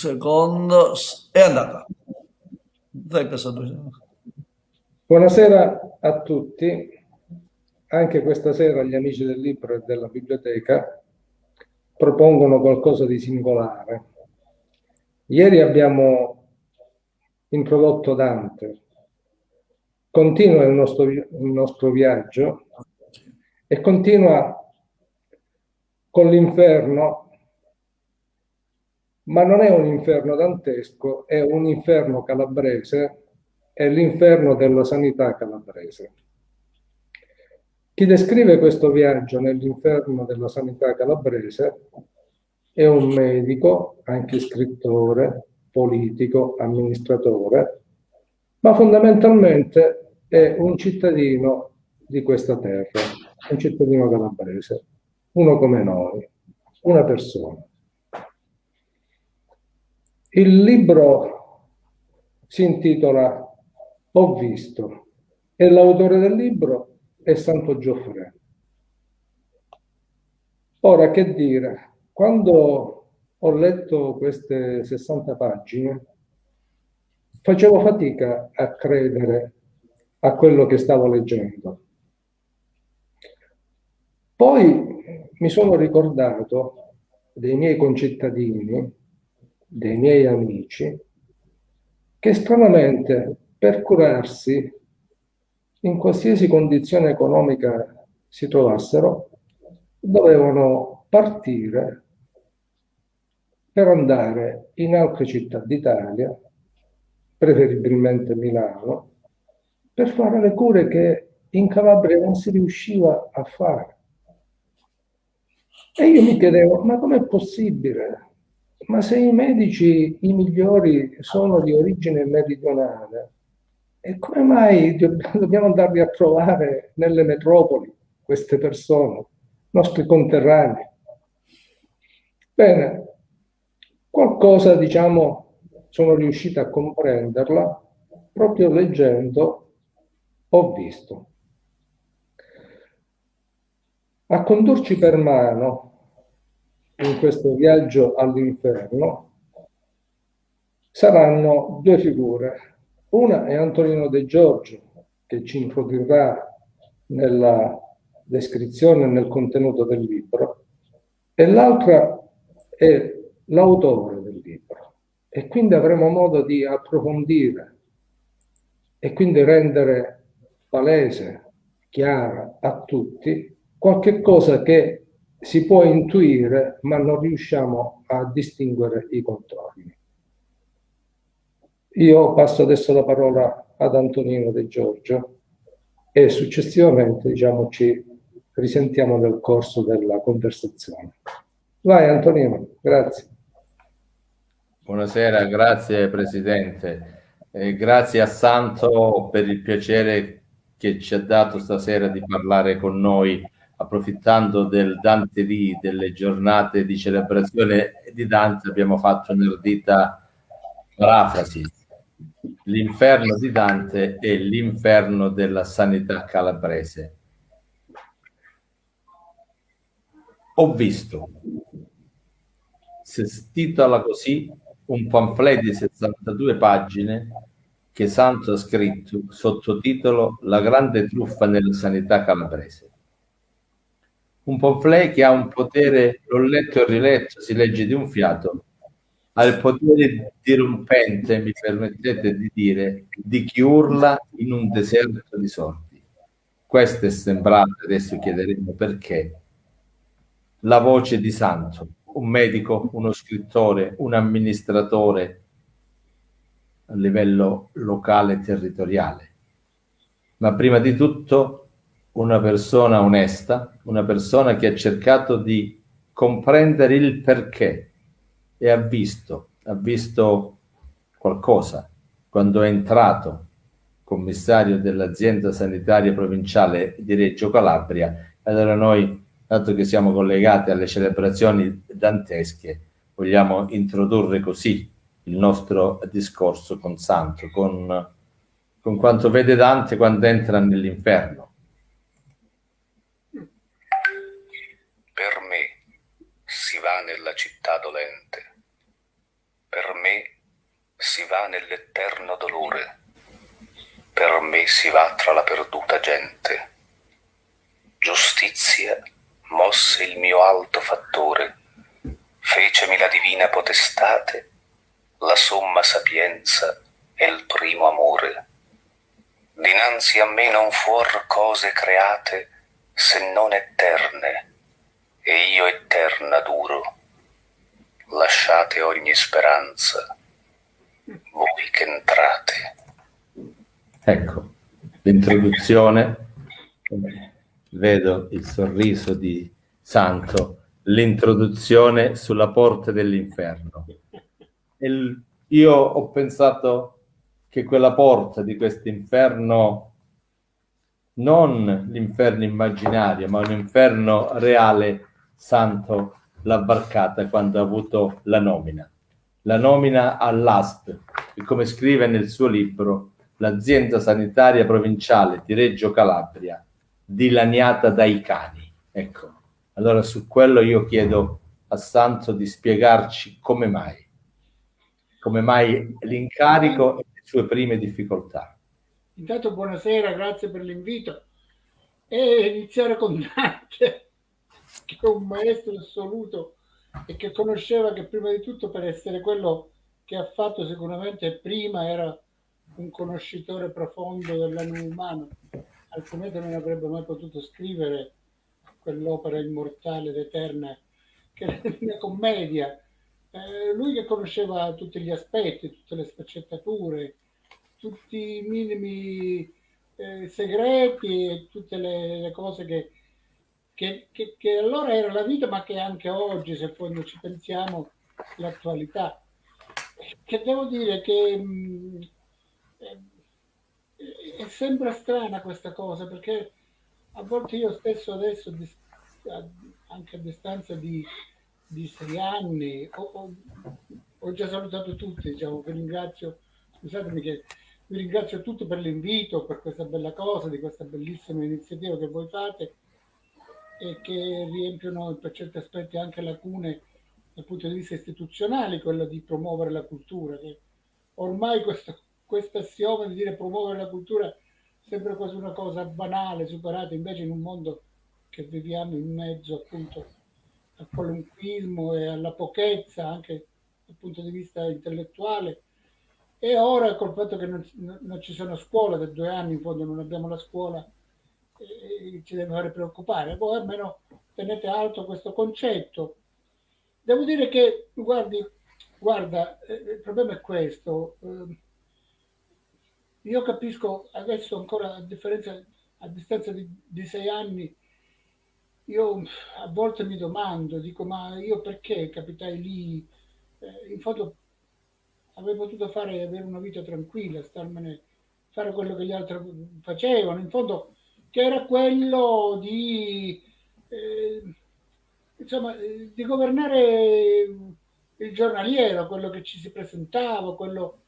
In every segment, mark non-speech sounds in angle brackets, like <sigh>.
secondo, è andata. Buonasera a tutti, anche questa sera gli amici del libro e della biblioteca propongono qualcosa di singolare. Ieri abbiamo introdotto Dante, continua il nostro, il nostro viaggio e continua con l'inferno ma non è un inferno dantesco, è un inferno calabrese, è l'inferno della sanità calabrese. Chi descrive questo viaggio nell'inferno della sanità calabrese è un medico, anche scrittore, politico, amministratore, ma fondamentalmente è un cittadino di questa terra, un cittadino calabrese, uno come noi, una persona. Il libro si intitola Ho visto e l'autore del libro è Santo Gioffre. Ora, che dire, quando ho letto queste 60 pagine, facevo fatica a credere a quello che stavo leggendo. Poi mi sono ricordato dei miei concittadini dei miei amici che stranamente per curarsi in qualsiasi condizione economica si trovassero dovevano partire per andare in altre città d'Italia, preferibilmente Milano, per fare le cure che in Calabria non si riusciva a fare. E io mi chiedevo, ma com'è possibile? Ma se i medici, i migliori, sono di origine meridionale, e come mai dobbiamo andarli a trovare nelle metropoli queste persone, nostri conterranei? Bene, qualcosa, diciamo, sono riuscito a comprenderla proprio leggendo Ho visto. A condurci per mano in questo viaggio all'inferno saranno due figure. Una è Antonino De Giorgio, che ci introdurrà nella descrizione e nel contenuto del libro, e l'altra è l'autore del libro. E quindi avremo modo di approfondire e quindi rendere palese, chiara a tutti qualche cosa che si può intuire, ma non riusciamo a distinguere i contorni. Io passo adesso la parola ad Antonino De Giorgio e successivamente diciamo, ci risentiamo nel corso della conversazione. Vai Antonino, grazie. Buonasera, grazie Presidente. Eh, grazie a Santo per il piacere che ci ha dato stasera di parlare con noi approfittando del Dante lì, delle giornate di celebrazione di Dante, abbiamo fatto un'erdita parafrasi. L'inferno di Dante è l'inferno della sanità calabrese. Ho visto, si titola così, un pamphlet di 62 pagine che Santo ha scritto sottotitolo La grande truffa nella sanità calabrese un pamphlet che ha un potere, l'ho letto e riletto, si legge di un fiato, ha il potere dirompente, mi permettete di dire, di chi urla in un deserto di sordi. Questo è sembrato, adesso chiederemo perché, la voce di Santo, un medico, uno scrittore, un amministratore a livello locale e territoriale. Ma prima di tutto una persona onesta, una persona che ha cercato di comprendere il perché e ha visto, ha visto qualcosa quando è entrato commissario dell'azienda sanitaria provinciale di Reggio Calabria. Allora noi, dato che siamo collegati alle celebrazioni dantesche, vogliamo introdurre così il nostro discorso con Santo, con, con quanto vede Dante quando entra nell'inferno nella città dolente, per me si va nell'eterno dolore, per me si va tra la perduta gente. Giustizia mosse il mio alto fattore, fecemi la divina potestate, la somma sapienza e il primo amore. Dinanzi a me non fuor cose create se non eterne, e io eterna duro. Lasciate ogni speranza, voi che entrate. Ecco, l'introduzione, vedo il sorriso di Santo, l'introduzione sulla porta dell'inferno. Io ho pensato che quella porta di questo inferno, non l'inferno immaginario, ma un inferno reale, Santo l'ha varcata quando ha avuto la nomina. La nomina all'ASP, e come scrive nel suo libro, l'azienda sanitaria provinciale di Reggio Calabria, dilaniata dai cani. Ecco, allora su quello io chiedo a Santo di spiegarci come mai, come mai l'incarico e le sue prime difficoltà. Intanto buonasera, grazie per l'invito. E iniziare con Dante, che è un maestro assoluto e che conosceva che prima di tutto per essere quello che ha fatto sicuramente prima era un conoscitore profondo dell'animo umano, altrimenti non avrebbe mai potuto scrivere quell'opera immortale ed eterna che è <laughs> una commedia. Eh, lui che conosceva tutti gli aspetti, tutte le sfaccettature, tutti i minimi eh, segreti e tutte le, le cose che, che, che, che, allora era la vita, ma che anche oggi, se poi ci pensiamo, l'attualità. Che devo dire che mh, è sempre strana questa cosa perché a volte io stesso adesso, anche a distanza di, di sei anni, ho, ho, ho, già salutato tutti, diciamo, vi ringrazio, scusatemi che vi ringrazio tutti per l'invito, per questa bella cosa, di questa bellissima iniziativa che voi fate e che riempiono per certi aspetti anche lacune dal punto di vista istituzionale, quello di promuovere la cultura, che ormai questo questo assioma di dire promuovere la cultura sembra quasi una cosa banale, superata, invece in un mondo che viviamo in mezzo appunto al qualunquismo e alla pochezza anche dal punto di vista intellettuale. E ora col fatto che non, non ci sono scuole, da due anni in fondo non abbiamo la scuola, eh, ci deve fare preoccupare. Voi almeno tenete alto questo concetto. Devo dire che, guardi, guarda, eh, il problema è questo. Eh, io capisco adesso ancora a differenza a distanza di, di, sei anni io a volte mi domando dico ma io perché capitai lì eh, in fondo avrei potuto fare avere una vita tranquilla starmene fare quello che gli altri facevano in fondo che era quello di eh, insomma di governare il giornaliero quello che ci si presentava quello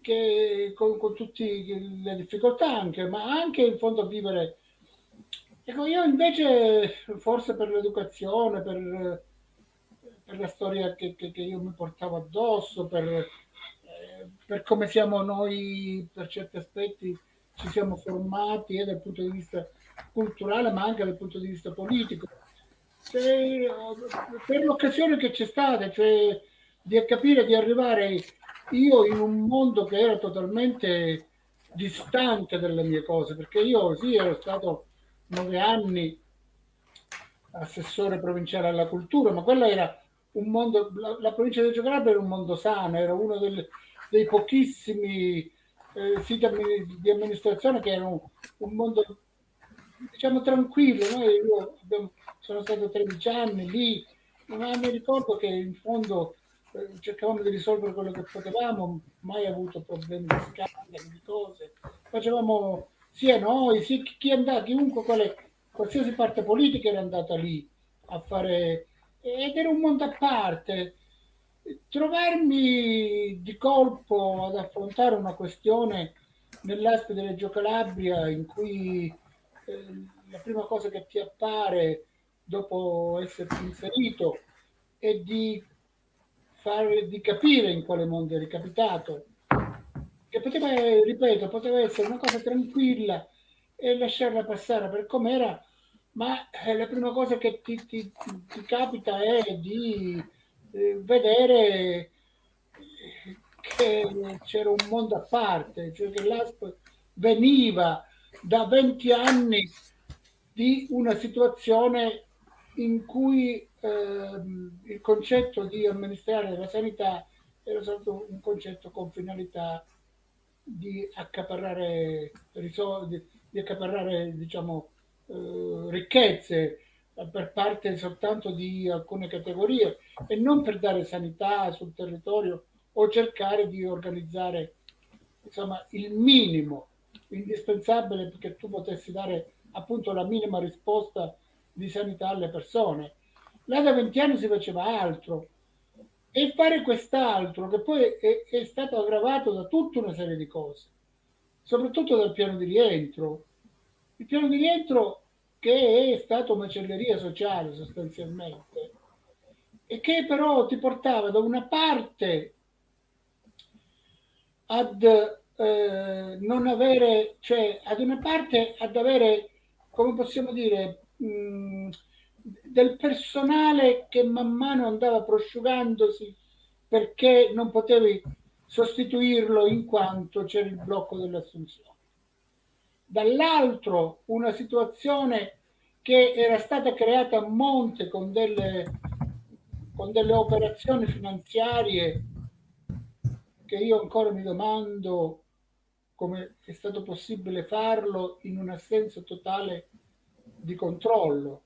che con, con tutte le difficoltà anche, ma anche in fondo vivere. Ecco, io invece, forse per l'educazione, per, per la storia che, che, che, io mi portavo addosso, per, eh, per come siamo noi, per certi aspetti, ci siamo formati eh, dal punto di vista culturale, ma anche dal punto di vista politico. Cioè, per l'occasione che c'è stata, cioè di capire di arrivare io in un mondo che era totalmente distante dalle mie cose, perché io sì ero stato nove anni assessore provinciale alla cultura, ma quello era un mondo, la, la provincia di Reggio Calabria era un mondo sano, era uno del, dei pochissimi eh, siti di amministrazione che era un, un mondo diciamo tranquillo. Noi, io abbiamo, sono stato 13 anni lì, ma mi ricordo che in fondo cercavamo di risolvere quello che potevamo, mai avuto problemi di scandali, di cose. Facevamo sia noi, sia chi andava, chiunque, quale, qualsiasi parte politica era andata lì a fare, ed era un mondo a parte. Trovarmi di colpo ad affrontare una questione nell'Aspe di Reggio Calabria in cui eh, la prima cosa che ti appare dopo esserti inserito è di fare, di capire in quale mondo eri capitato, che poteva, ripeto, poteva essere una cosa tranquilla e lasciarla passare per com'era, ma eh, la prima cosa che ti, ti, ti capita è di eh, vedere che c'era un mondo a parte, cioè che l'ASP veniva da 20 anni di una situazione in cui ehm, il concetto di amministrare la sanità era stato un concetto con finalità di accaparrare risorse, di accaparrare diciamo, eh, ricchezze per parte soltanto di alcune categorie e non per dare sanità sul territorio o cercare di organizzare insomma, il minimo indispensabile perché tu potessi dare appunto la minima risposta di sanità alle persone. Là da 20 anni si faceva altro e fare quest'altro che poi è, è stato aggravato da tutta una serie di cose, soprattutto dal piano di rientro. Il piano di rientro che è stato macelleria sociale sostanzialmente e che però ti portava da una parte ad eh, non avere, cioè ad una parte ad avere, come possiamo dire, mh, del personale che man mano andava prosciugandosi perché non potevi sostituirlo in quanto c'era il blocco dell'assunzione. Dall'altro una situazione che era stata creata a monte con delle, con delle operazioni finanziarie che io ancora mi domando come è stato possibile farlo in un assenza totale di controllo,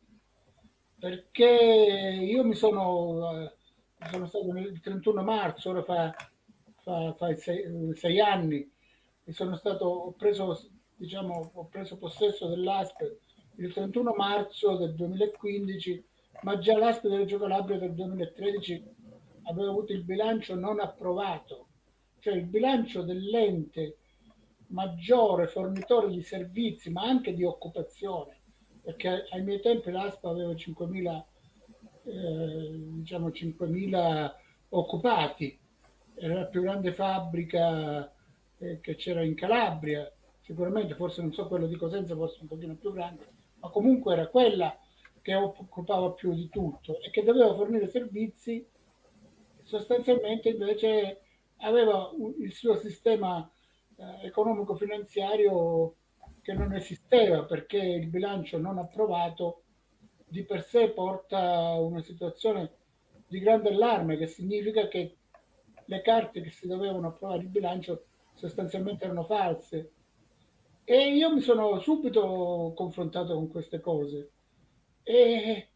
perché io mi sono, eh, sono stato il 31 marzo, ora fa, fa, fa sei, sei, anni, e sono stato, preso, diciamo, ho preso possesso dell'ASP il 31 marzo del 2015, ma già l'ASP del Reggio Calabria del 2013 aveva avuto il bilancio non approvato. Cioè il bilancio dell'ente maggiore fornitore di servizi, ma anche di occupazione, perché ai miei tempi l'ASPA aveva 5.000 eh, diciamo 5.000 occupati, era la più grande fabbrica eh, che c'era in Calabria, sicuramente forse non so quello di Cosenza, forse un pochino più grande, ma comunque era quella che occupava più di tutto e che doveva fornire servizi sostanzialmente invece aveva il suo sistema eh, economico-finanziario che non esisteva perché il bilancio non approvato di per sé porta a una situazione di grande allarme che significa che le carte che si dovevano approvare il bilancio sostanzialmente erano false e io mi sono subito confrontato con queste cose e,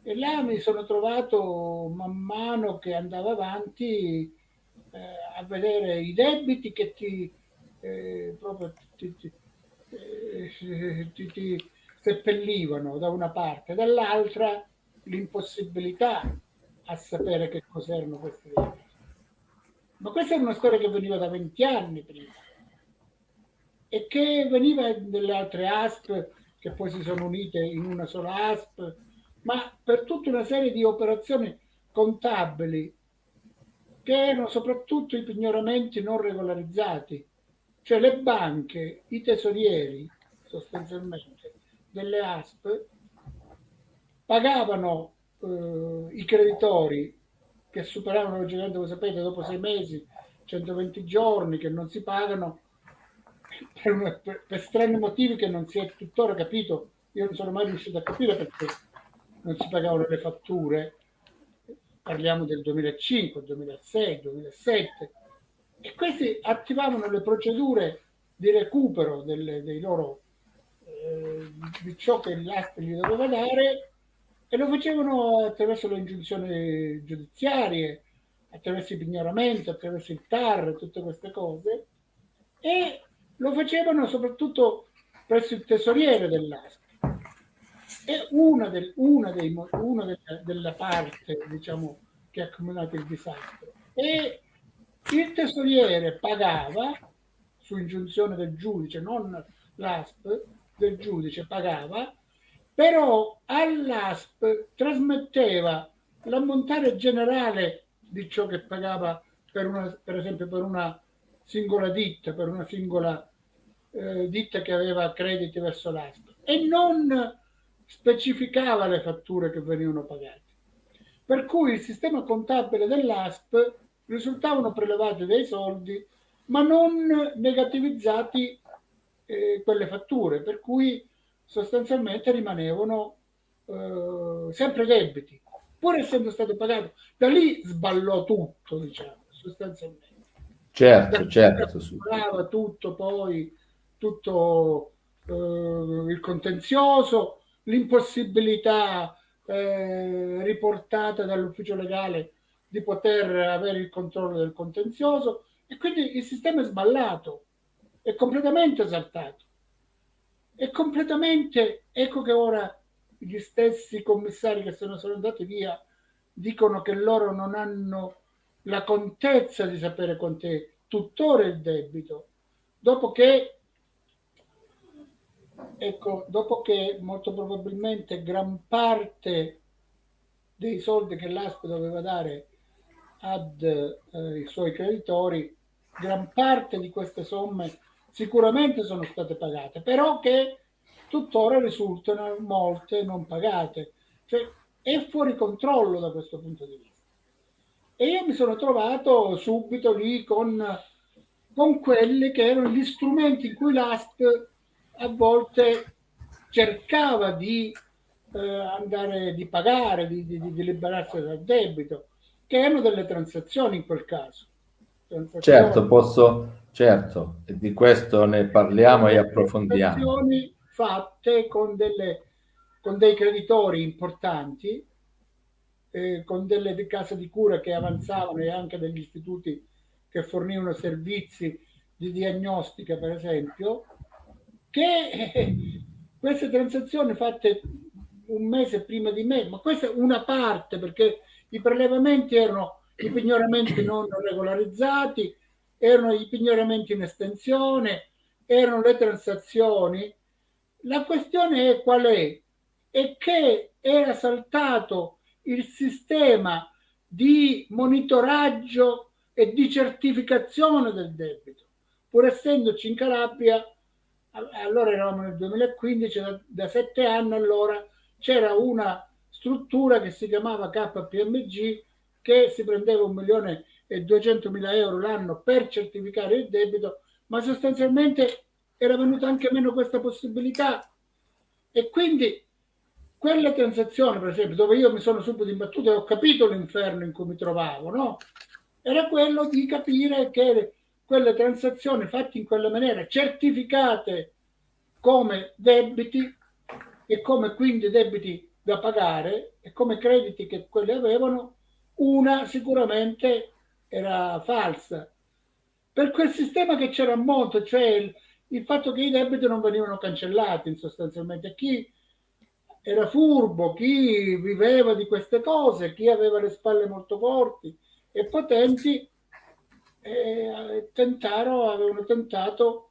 e là mi sono trovato man mano che andava avanti eh, a vedere i debiti che ti, eh, proprio ti, ti, eh, ti, ti seppellivano da una parte, dall'altra l'impossibilità a sapere che cos'erano questi debiti. Ma questa è una storia che veniva da 20 anni prima e che veniva dalle altre ASP che poi si sono unite in una sola ASP, ma per tutta una serie di operazioni contabili che erano soprattutto i pignoramenti non regolarizzati, cioè le banche, i tesorieri sostanzialmente delle ASP pagavano eh, i creditori che superavano voi sapete, dopo sei mesi, 120 giorni che non si pagano per, per, per strani motivi che non si è tuttora capito. Io non sono mai riuscito a capire perché non si pagavano le fatture parliamo del 2005, 2006, 2007, e questi attivavano le procedure di recupero delle, dei loro, eh, di ciò che l'ASP gli doveva dare e lo facevano attraverso le ingiunzioni giudiziarie, attraverso i pignoramenti, attraverso il TAR, tutte queste cose, e lo facevano soprattutto presso il tesoriere dell'ASP è una, del, una, dei, una della, della, parte diciamo, che ha accumulato il disastro. E il tesoriere pagava su ingiunzione del giudice, non l'ASP, del giudice pagava, però all'ASP trasmetteva l'ammontare generale di ciò che pagava per, una, per esempio per una singola ditta, per una singola eh, ditta che aveva crediti verso l'ASP e non specificava le fatture che venivano pagate. Per cui il sistema contabile dell'ASP risultavano prelevati dei soldi ma non negativizzati eh, quelle fatture, per cui sostanzialmente rimanevano eh, sempre debiti, pur essendo stato pagato. Da lì sballò tutto, diciamo, sostanzialmente. Certo, certo. Sballava tutto poi, tutto eh, il contenzioso, l'impossibilità eh, riportata dall'ufficio legale di poter avere il controllo del contenzioso e quindi il sistema è sballato, è completamente esaltato. È completamente, ecco che ora gli stessi commissari che sono, sono andati via dicono che loro non hanno la contezza di sapere quant'è tuttora il debito, dopo che, ecco, dopo che molto probabilmente gran parte dei soldi che l'ASP doveva dare ai eh, suoi creditori gran parte di queste somme sicuramente sono state pagate, però che tuttora risultano molte non pagate. Cioè è fuori controllo da questo punto di vista. E io mi sono trovato subito lì con, con quelli che erano gli strumenti in cui l'ASP a volte cercava di eh, andare, di pagare, di, di, di liberarsi dal debito, che erano delle transazioni in quel caso Certo, posso, certo, di questo ne parliamo e approfondiamo. fatte con, delle, con dei creditori importanti, eh, con delle case di cura che avanzavano e anche degli istituti che fornivano servizi di diagnostica, per esempio, che <laughs> queste transazioni fatte un mese prima di me, ma questa è una parte perché i prelevamenti erano i pignoramenti non regolarizzati, erano i pignoramenti in estensione, erano le transazioni. La questione è qual è? È che era saltato il sistema di monitoraggio e di certificazione del debito. Pur essendoci in Calabria, allora eravamo nel 2015, da, da sette anni allora c'era una struttura che si chiamava KPMG che si prendeva un milione e 200 mila euro l'anno per certificare il debito, ma sostanzialmente era venuta anche meno questa possibilità. E quindi quelle transazioni, per esempio, dove io mi sono subito imbattuto e ho capito l'inferno in cui mi trovavo, no? Era quello di capire che quelle transazioni fatte in quella maniera, certificate come debiti e come quindi debiti da pagare e come crediti che quelli avevano, una sicuramente era falsa. Per quel sistema che c'era a monte, cioè il, il fatto che i debiti non venivano cancellati sostanzialmente. Chi era furbo, chi viveva di queste cose, chi aveva le spalle molto forti e potenti, eh, tentarono, avevano tentato,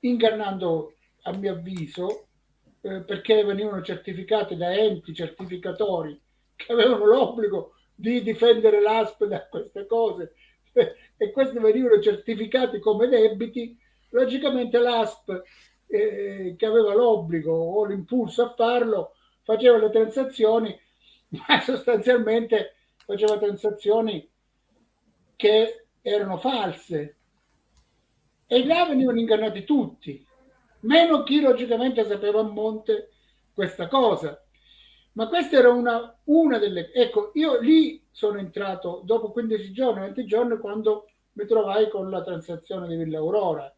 ingannando a mio avviso, eh, perché venivano certificati da enti certificatori che avevano l'obbligo di difendere l'ASP da queste cose. <laughs> E questi venivano certificati come debiti, logicamente l'ASP eh, che aveva l'obbligo o l'impulso a farlo faceva le transazioni, <laughs> ma sostanzialmente faceva transazioni che erano false e là venivano ingannati tutti, meno chi logicamente sapeva a monte questa cosa. Ma questa era una, una delle... Ecco, io lì sono entrato dopo 15 giorni, 20 giorni, quando mi trovai con la transazione di Villa Aurora.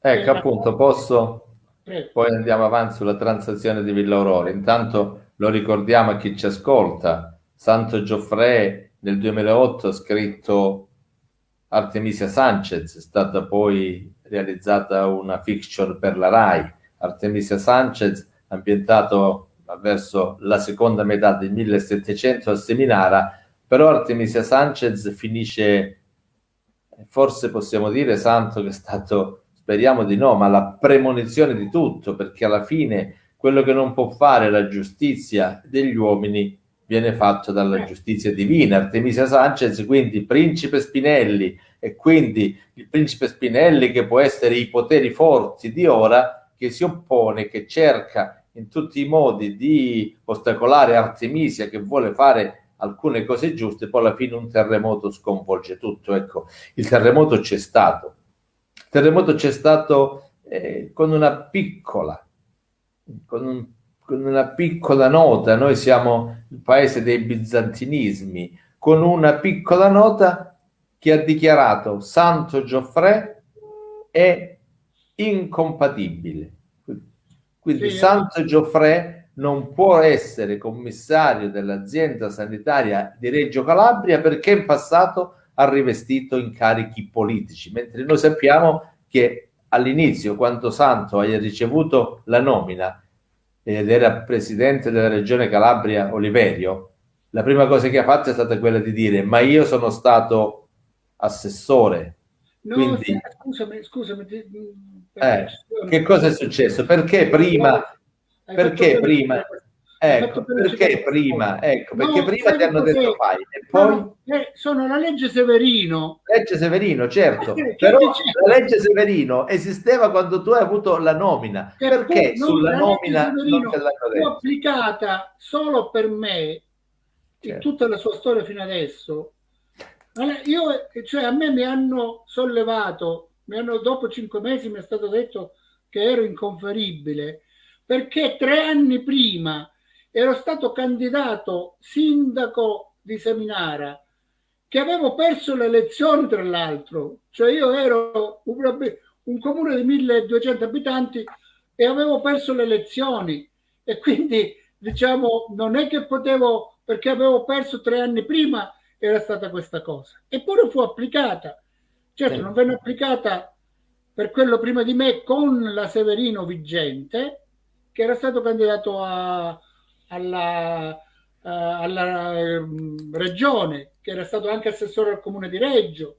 Ecco, appunto, posso... Prego. Poi andiamo avanti sulla transazione di Villa Aurora. Intanto lo ricordiamo a chi ci ascolta. Santo Gioffre nel 2008 ha scritto Artemisia Sanchez, è stata poi realizzata una fiction per la RAI. Artemisia Sanchez, ambientato verso la seconda metà del 1700 a Seminara, però Artemisia Sanchez finisce, forse possiamo dire, santo che è stato, speriamo di no, ma la premonizione di tutto, perché alla fine quello che non può fare la giustizia degli uomini viene fatto dalla giustizia divina, Artemisia Sanchez, quindi principe Spinelli e quindi il principe Spinelli che può essere i poteri forti di ora che si oppone, che cerca in tutti i modi di ostacolare Artemisia che vuole fare alcune cose giuste, poi alla fine un terremoto sconvolge tutto. Ecco, il terremoto c'è stato. Il terremoto c'è stato eh, con una piccola, con, un, con una piccola nota. Noi siamo il paese dei bizantinismi, con una piccola nota che ha dichiarato Santo Gioffre è incompatibile. Quindi Sì, Santo Gioffre non può essere commissario dell'azienda sanitaria di Reggio Calabria perché in passato ha rivestito incarichi politici, mentre noi sappiamo che all'inizio, quando Santo ha ricevuto la nomina ed era presidente della regione Calabria Oliverio, la prima cosa che ha fatto è stata quella di dire ma io sono stato assessore. No, Quindi- sì, scusami, scusami. ti- Eh, che cosa è successo? Perché prima perché prima- Ecco, a perché prima, ecco, perché No, prima ti hanno detto fai e poi Sono, eh, sono la legge Severino. legge Severino, certo, Che- che però la legge Severino esisteva quando tu hai avuto la nomina, che perché no, sulla la nomina non te l'hanno detto? applicata solo per me in Certo. tutta la sua storia fino adesso. Allora, Io, cioè, a me mi hanno sollevato, mi hanno, dopo cinque mesi mi è stato detto che ero inconferibile perché tre anni prima ero stato candidato sindaco di Seminara che avevo perso le elezioni tra l'altro, cioè io ero un, un comune di 1200 abitanti e avevo perso le elezioni. E quindi diciamo non è che potevo perché avevo perso tre anni prima era stata questa cosa. Eppure fu applicata. Certo Sì. non venne applicata per quello prima di me con la Severino vigente che era stato candidato a- alla, eh, alla ehm, regione che era stato anche assessore al comune di Reggio.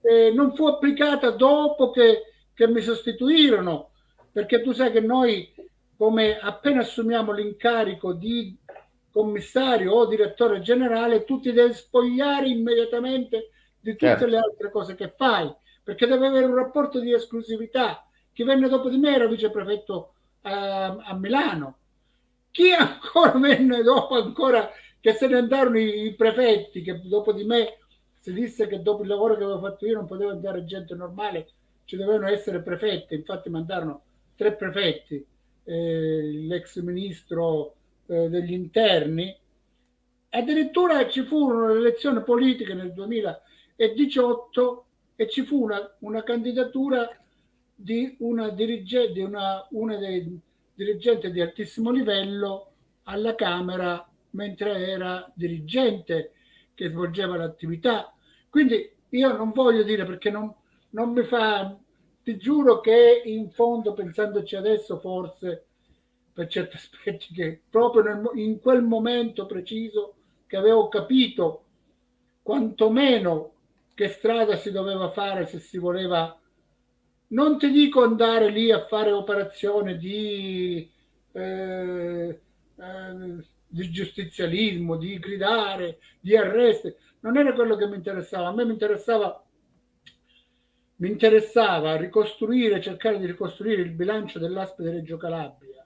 E non fu applicata dopo che, che mi sostituirono perché tu sai che noi come appena assumiamo l'incarico di commissario o direttore generale tu ti devi spogliare immediatamente di tutte Certo. le altre cose che fai perché deve avere un rapporto di esclusività. Chi venne dopo di me era viceprefetto a, a Milano chi ancora venne dopo ancora che se ne andarono i, i prefetti che dopo di me si disse che dopo il lavoro che avevo fatto io non poteva andare gente normale ci dovevano essere prefetti. Infatti mandarono tre prefetti eh, l'ex ministro eh, degli interni. Addirittura ci furono le elezioni politiche nel 2018 e ci fu una, una candidatura di una dirigente, di una, una dei dirigenti di altissimo livello alla Camera mentre era dirigente che svolgeva l'attività. Quindi io non voglio dire perché non, non mi fa, ti giuro che in fondo, pensandoci adesso, forse per certi <laughs> aspetti, che proprio nel, in quel momento preciso che avevo capito quantomeno che strada si doveva fare se si voleva non ti dico andare lì a fare operazioni di, eh, eh, di giustizialismo, di gridare, di arresti, non era quello che mi interessava, a me mi interessava, mi interessava ricostruire, cercare di ricostruire il bilancio dell'Aspe di Reggio Calabria,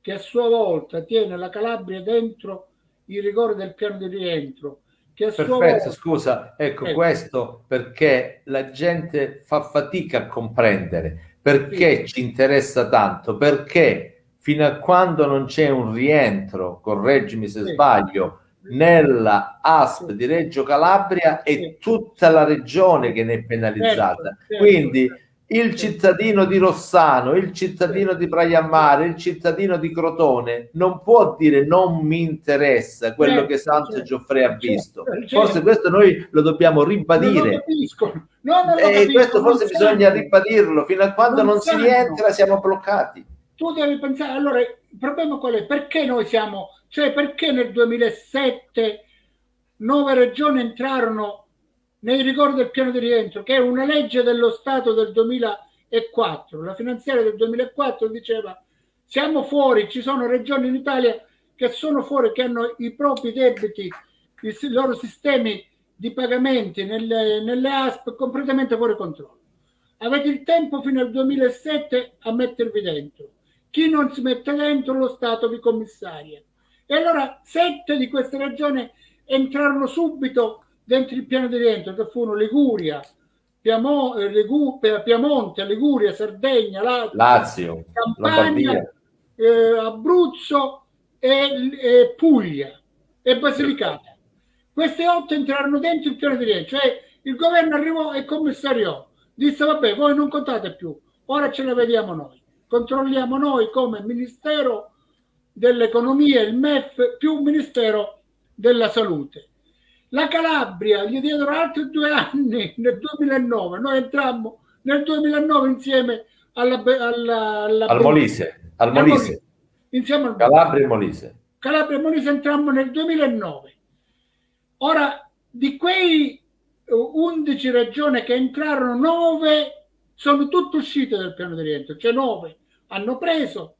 che a sua volta tiene la Calabria dentro i rigori del piano di rientro, che Perfetto, volta scusa, ecco Ecco. questo perché la gente fa fatica a comprendere perché ci interessa tanto, perché fino a quando non c'è un rientro, correggimi se Sì. sbaglio, nella ASP di Reggio Calabria è Sì. tutta la regione che ne è penalizzata. Certo, certo. Quindi il cittadino di Rossano, il cittadino di Praia Mare, il cittadino di Crotone non può dire non mi interessa quello Certo, che Santo certo, Gioffre ha visto. certo. Forse questo noi lo dobbiamo lo ribadire. capiscono. No, non lo E capiscono, questo forse bisogna sanno. ribadirlo. Fino a quando Non non si rientra siamo bloccati. tu devi pensare, allora il problema qual è? Perché noi siamo, cioè perché nel 2007 nove regioni entrarono nei rigori del piano di rientro, che è una legge dello Stato del 2004, la finanziaria del 2004 diceva siamo fuori, ci sono regioni in Italia che sono fuori, che hanno i propri debiti, i loro sistemi di pagamenti nelle, nelle ASP completamente fuori controllo. Avete il tempo fino al 2007 a mettervi dentro. Chi non si mette dentro, lo Stato vi commissaria. E allora sette di queste regioni entrarono subito dentro il piano di rientro, che furono Liguria, Piamo, eh, Ligu, Piemonte, Liguria, Sardegna, Lazio, Lazio Campania, eh, Abruzzo e, e, Puglia e Basilicata. Queste otto entrarono dentro il piano di rientro, cioè il governo arrivò e commissariò, disse vabbè voi non contate più, ora ce la vediamo noi, controlliamo noi come Ministero dell'Economia, il MEF più Ministero della Salute la Calabria gli diedero altri due anni nel 2009, noi entrammo nel 2009 insieme alla, alla, alla al Molise, al Molise. Molise. Insieme al Calabria e Molise. Calabria e Molise entrammo nel 2009. Ora, di quei 11 regioni che entrarono, 9 sono tutte uscite dal piano di rientro, cioè 9 hanno preso,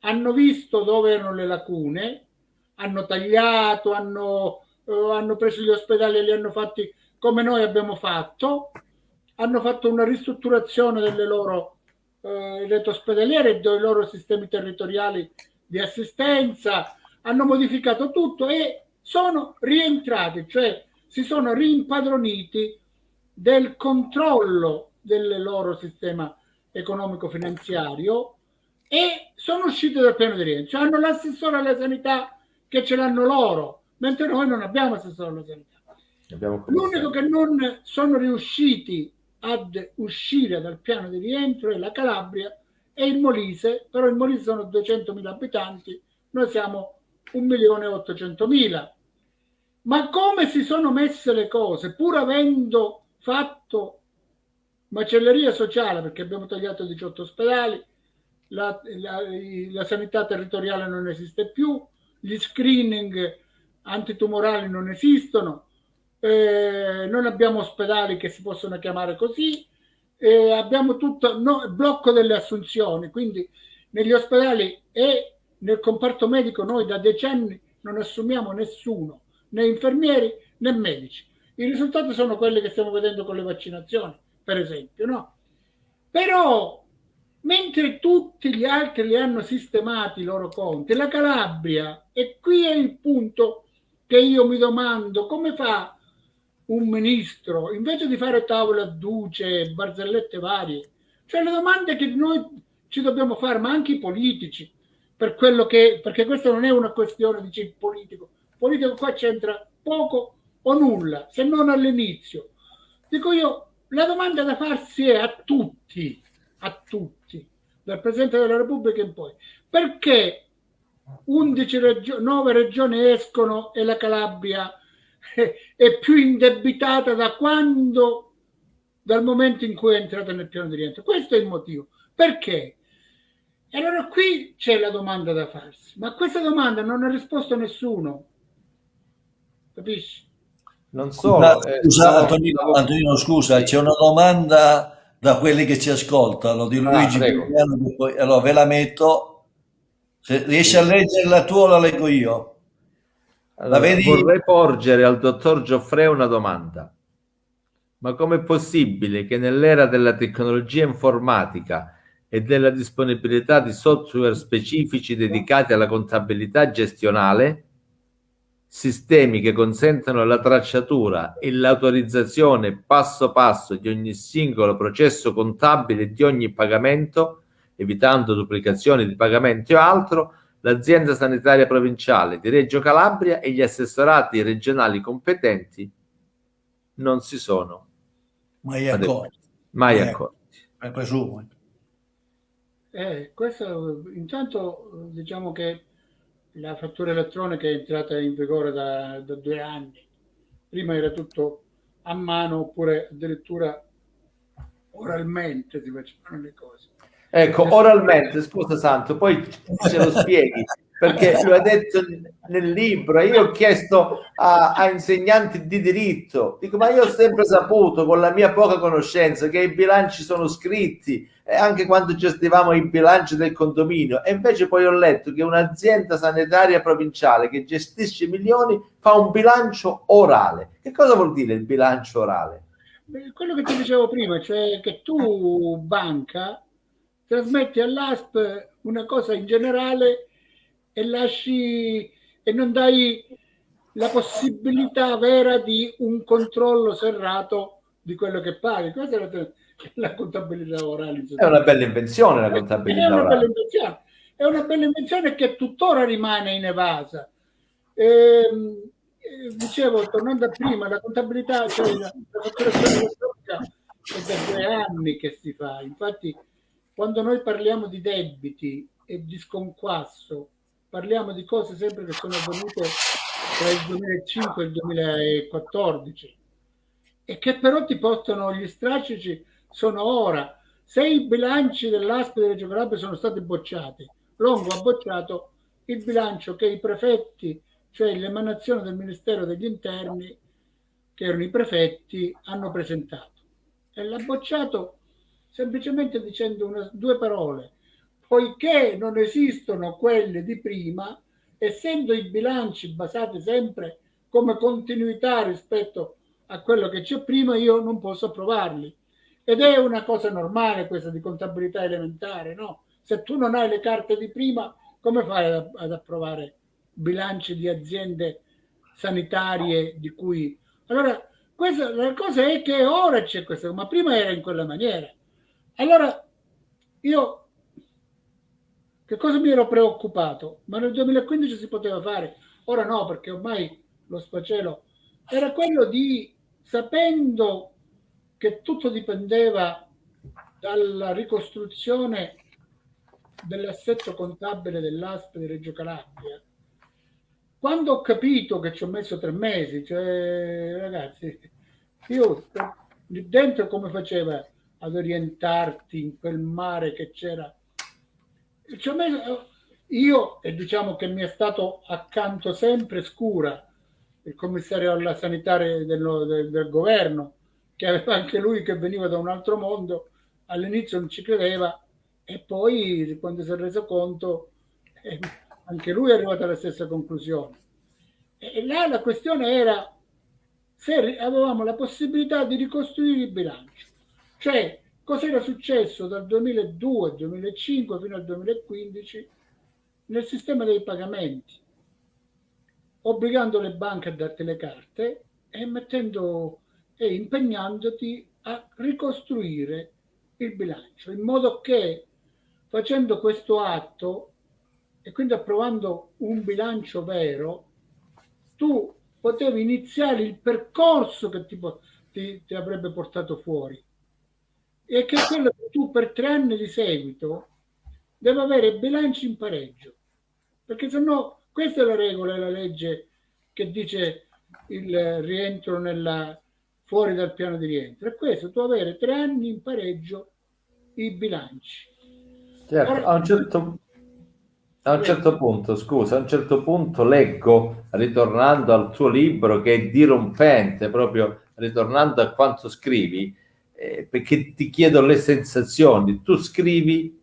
hanno visto dove erano le lacune, hanno tagliato, hanno eh, hanno preso gli ospedali e li hanno fatti come noi abbiamo fatto, hanno fatto una ristrutturazione delle loro eh, reti ospedaliere dei loro sistemi territoriali di assistenza, hanno modificato tutto e sono rientrati, cioè si sono rimpadroniti del controllo del loro sistema economico-finanziario e sono usciti dal piano di rientro. Hanno l'assessore alla sanità che ce l'hanno loro, mentre noi non abbiamo assessore alla sanità. L'unico che non sono riusciti ad uscire dal piano di rientro è la Calabria e il Molise, però il Molise sono 200.000 abitanti, noi siamo 1.800.000. Ma come si sono messe le cose, pur avendo fatto macelleria sociale, perché abbiamo tagliato 18 ospedali, la, la, la sanità territoriale non esiste più, gli screening antitumorali non esistono, eh, non abbiamo ospedali che si possono chiamare così, eh, abbiamo tutto no, blocco delle assunzioni, quindi negli ospedali e nel comparto medico noi da decenni non assumiamo nessuno, né infermieri né medici. I risultati sono quelli che stiamo vedendo con le vaccinazioni, per esempio, no? Però mentre tutti gli altri li hanno sistemati i loro conti, la Calabria, e qui è il punto che io mi domando come fa un ministro, invece di fare tavole a duce, barzellette varie, cioè le domande che noi ci dobbiamo fare, ma anche i politici, per quello che, perché questa non è una questione di politico, politico qua c'entra poco o nulla, se non all'inizio. Dico io, la domanda da farsi è a tutti, a tutti, dal Presidente della Repubblica in poi, perché 11 regioni, 9 regioni escono e la Calabria <laughs> è più indebitata da quando, dal momento in cui è entrata nel piano di rientro. Questo è il motivo. Perché? E allora qui c'è la domanda da farsi, ma a questa domanda non ha risposto nessuno. Capisci? Non solo. Eh, scusa, Antonino, Antonino, scusa, c'è una domanda da quelli che ci ascoltano di ah, Luigi ah, allora ve la metto se riesci a leggerla tu o la leggo io? Allora, vedi? Vorrei porgere al dottor Gioffre una domanda. Ma com'è possibile che nell'era della tecnologia informatica e della disponibilità di software specifici dedicati alla contabilità gestionale, sistemi che consentono la tracciatura e l'autorizzazione passo passo di ogni singolo processo contabile e di ogni pagamento, evitando duplicazioni di pagamenti o altro, l'azienda sanitaria provinciale di Reggio Calabria e gli assessorati regionali competenti non si sono mai accorti. Mai eh, accorti. Eh, presumo. Eh, questo intanto diciamo che la fattura elettronica è entrata in vigore da, da due anni. Prima era tutto a mano oppure addirittura oralmente si facevano le cose. Ecco, oralmente, scusa Santo, poi ce lo spieghi. perché lo ha detto nel libro. Io ho chiesto a, a, insegnanti di diritto, dico, ma io ho sempre saputo con la mia poca conoscenza che i bilanci sono scritti e anche quando gestivamo i bilanci del condominio. E invece poi ho letto che un'azienda sanitaria provinciale che gestisce milioni fa un bilancio orale. Che cosa vuol dire il bilancio orale? Quello che ti dicevo prima, cioè che tu, banca, trasmetti all'ASP una cosa in generale e lasci e non dai la possibilità vera di un controllo serrato di quello che paghi. Questa è la, la contabilità orale. È una bella invenzione la contabilità è una orale. Bella invenzione. È una bella invenzione che tuttora rimane inevasa. Ehm, eh, dicevo, tornando a prima, la contabilità, cioè la, la fatturazione elettronica è da due anni che si fa. Infatti, quando noi parliamo di debiti e di sconquasso, parliamo di cose sempre che sono avvenute tra il 2005 e il 2014 e che però ti portano gli strascici sono ora. Se i bilanci dell'ASP di Reggio Calabria sono stati bocciati, Longo ha bocciato il bilancio che i prefetti, cioè l'emanazione del Ministero degli Interni, che erano i prefetti, hanno presentato. E l'ha bocciato semplicemente dicendo una, due parole, poiché non esistono quelle di prima, essendo i bilanci basati sempre come continuità rispetto a quello che c'è prima, io non posso approvarli. Ed è una cosa normale questa di contabilità elementare, no? Se tu non hai le carte di prima, come fai ad, ad approvare bilanci di aziende sanitarie di cui... Allora, questa, la cosa è che ora c'è questo, ma prima era in quella maniera. Allora, io che cosa mi ero preoccupato? Ma nel 2015 si poteva fare, ora no, perché ormai lo sfacelo era quello di, sapendo che tutto dipendeva dalla ricostruzione dell'assetto contabile dell'ASP di Reggio Calabria, quando ho capito che ci ho messo tre mesi, cioè ragazzi, io dentro come faceva ad orientarti in quel mare che c'era. Io, e diciamo che mi è stato accanto sempre scura il commissario alla sanitaria del, del, del governo, che aveva anche lui che veniva da un altro mondo, all'inizio non ci credeva e poi quando si è reso conto eh, anche lui è arrivato alla stessa conclusione. E là la questione era se avevamo la possibilità di ricostruire il bilancio. Cioè, cos'era successo dal 2002 al 2005 fino al 2015 nel sistema dei pagamenti, obbligando le banche a darti le carte e mettendo e impegnandoti a ricostruire il bilancio, in modo che facendo questo atto e quindi approvando un bilancio vero, tu potevi iniziare il percorso che ti, ti, ti avrebbe portato fuori e che quello che tu per tre anni di seguito devi avere bilanci in pareggio. Perché se no, questa è la regola, è la legge che dice il rientro nella, fuori dal piano di rientro. È questo, tu avere tre anni in pareggio i bilanci. Certo, Ora, a un certo, a un certo punto, scusa, a un certo punto leggo, ritornando al tuo libro che è dirompente, proprio ritornando a quanto scrivi, eh, perché ti chiedo le sensazioni. Tu scrivi,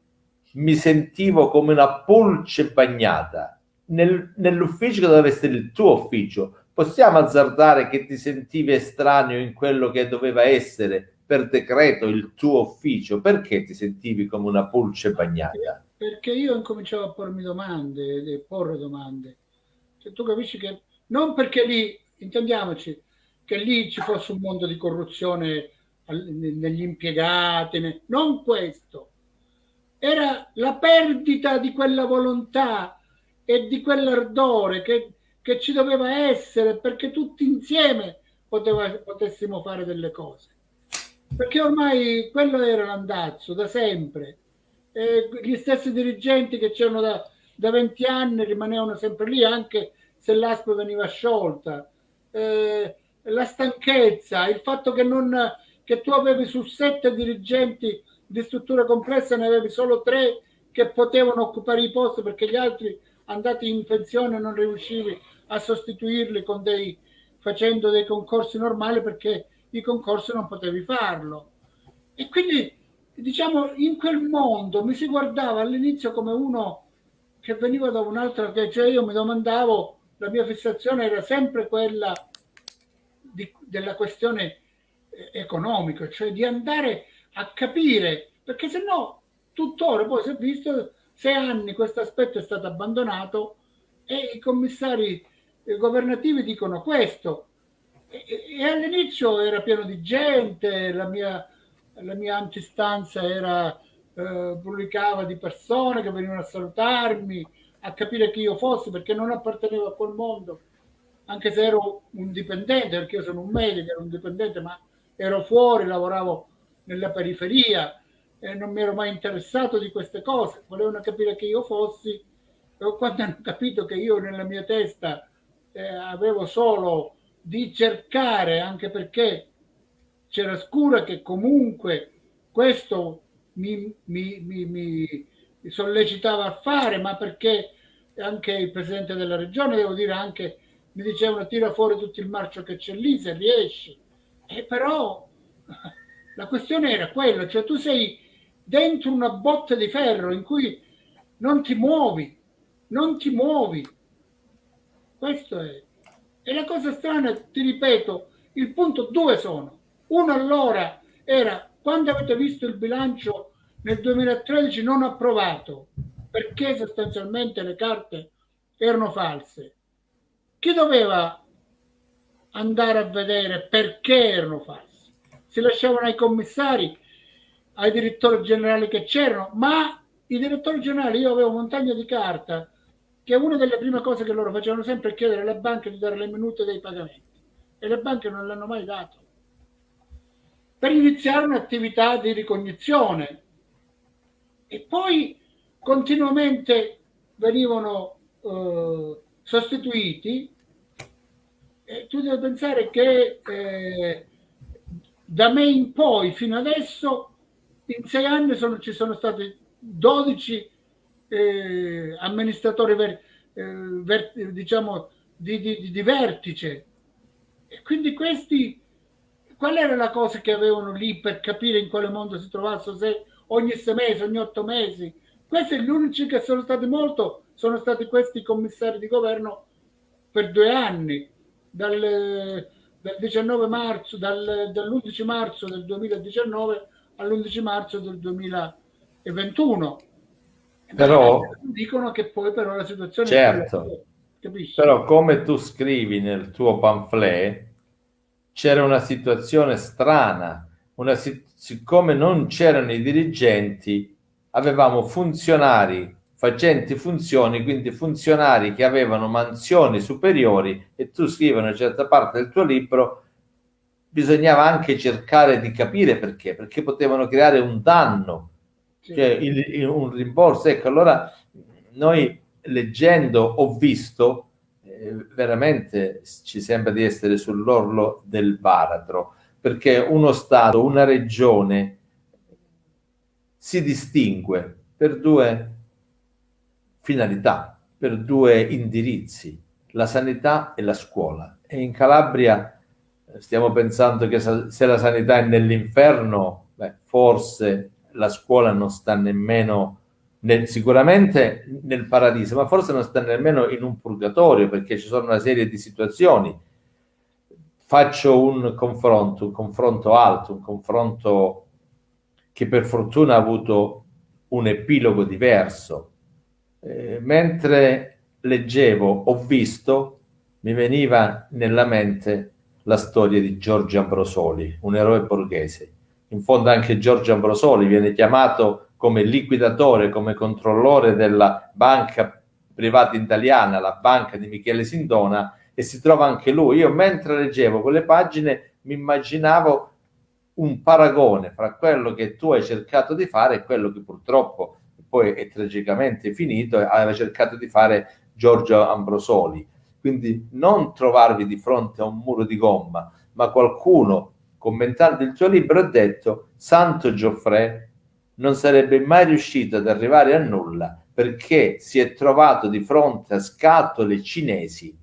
mi sentivo come una pulce bagnata. Nel, nell'ufficio che doveva essere il tuo ufficio, possiamo azzardare che ti sentivi estraneo in quello che doveva essere per decreto il tuo ufficio? Perché ti sentivi come una pulce bagnata? Perché io incominciavo a pormi domande, e porre domande. Cioè, tu capisci che non perché lì, intendiamoci, che lì ci fosse un mondo di corruzione negli impiegati, non questo. Era la perdita di quella volontà e di quell'ardore che, che ci doveva essere perché tutti insieme poteva, potessimo fare delle cose. Perché ormai quello era l'andazzo da sempre. E gli stessi dirigenti che c'erano da, da 20 anni rimanevano sempre lì anche se l'ASP veniva sciolta. Eh, la stanchezza, il fatto che non che tu avevi su sette dirigenti di struttura complessa, ne avevi solo tre che potevano occupare i posti perché gli altri andati in pensione non riuscivi a sostituirli con dei, facendo dei concorsi normali perché i concorsi non potevi farlo. E quindi, diciamo, in quel mondo mi si guardava all'inizio come uno che veniva da un'altra, cioè io mi domandavo, la mia fissazione era sempre quella di, della questione eh, economica, cioè di andare a capire, perché se no tuttora poi si è visto sei anni questo aspetto è stato abbandonato e i commissari eh, governativi dicono questo. E, e all'inizio era pieno di gente, la mia, la mia antistanza era eh, pubblicava di persone che venivano a salutarmi, a capire chi io fossi, perché non appartenevo a quel mondo, anche se ero un dipendente, perché io sono un medico, ero un dipendente, ma ero fuori, lavoravo nella periferia, e non mi ero mai interessato di queste cose, volevano capire chi io fossi, e quando hanno capito che io nella mia testa eh, avevo solo di cercare, anche perché c'era scura che comunque questo mi, mi, mi, mi, sollecitava a fare, ma perché anche il presidente della regione, devo dire anche, mi dicevano tira fuori tutto il marcio che c'è lì se riesci. E però la questione era quella, cioè tu sei dentro una botte di ferro in cui non ti muovi, non ti muovi. Questo è. E la cosa strana, ti ripeto, il punto due sono. Uno allora era quando avete visto il bilancio nel 2013 non approvato perché sostanzialmente le carte erano false, chi doveva andare a vedere perché erano false? Si lasciavano ai commissari, ai direttori generali che c'erano, ma i direttori generali, io avevo montagna di carta, che una delle prime cose che loro facevano sempre è chiedere alle banche di dare le minute dei pagamenti. E le banche non l'hanno mai dato. Per iniziare un'attività di ricognizione. E poi continuamente venivano eh, sostituiti e tu devi pensare che eh, da me in poi fino adesso in sei anni sono, ci sono stati 12 eh, amministratori ver, eh, ver, diciamo di, di, di vertice. E quindi questi qual era la cosa che avevano lì per capire in quale mondo si trovassero, se ogni sei mesi, ogni otto mesi. Questi gli unici che sono stati molto sono stati questi commissari di governo per due anni, dal, dal 19 marzo, dal, dall'11 marzo del 2019 all'11 marzo del 2021. Però dicono che poi però la situazione certo, è capisci? Però come tu scrivi nel tuo pamphlet c'era una situazione strana, una, siccome non c'erano i dirigenti, avevamo funzionari facenti funzioni, quindi funzionari che avevano mansioni superiori e tu scrivi una certa parte del tuo libro, bisognava anche cercare di capire perché, perché potevano creare un danno, cioè il, il, un rimborso. Ecco, allora noi leggendo ho visto veramente ci sembra di essere sull'orlo del baratro, perché uno Stato, una regione si distingue per due finalità, per due indirizzi, la sanità e la scuola. E in Calabria eh, stiamo pensando che se la sanità è nell'inferno, beh, forse la scuola non sta nemmeno nel, sicuramente nel paradiso, ma forse non sta nemmeno in un purgatorio perché ci sono una serie di situazioni. Faccio un confronto, un confronto alto, un confronto che per fortuna ha avuto un epilogo diverso. Eh, mentre leggevo, ho visto, mi veniva nella mente la storia di Giorgio Ambrosoli, un eroe borghese. In fondo anche Giorgio Ambrosoli viene chiamato come liquidatore, come controllore della banca privata italiana, la banca di Michele Sindona, e si trova anche lui. Io mentre leggevo quelle pagine mi immaginavo un paragone fra quello che tu hai cercato di fare e quello che purtroppo poi è tragicamente finito aveva cercato di fare Giorgio Ambrosoli. Quindi non trovarvi di fronte a un muro di gomma, ma qualcuno commentando il tuo libro ha detto Santo Gioffre non sarebbe mai riuscito ad arrivare a nulla perché si è trovato di fronte a scatole cinesi,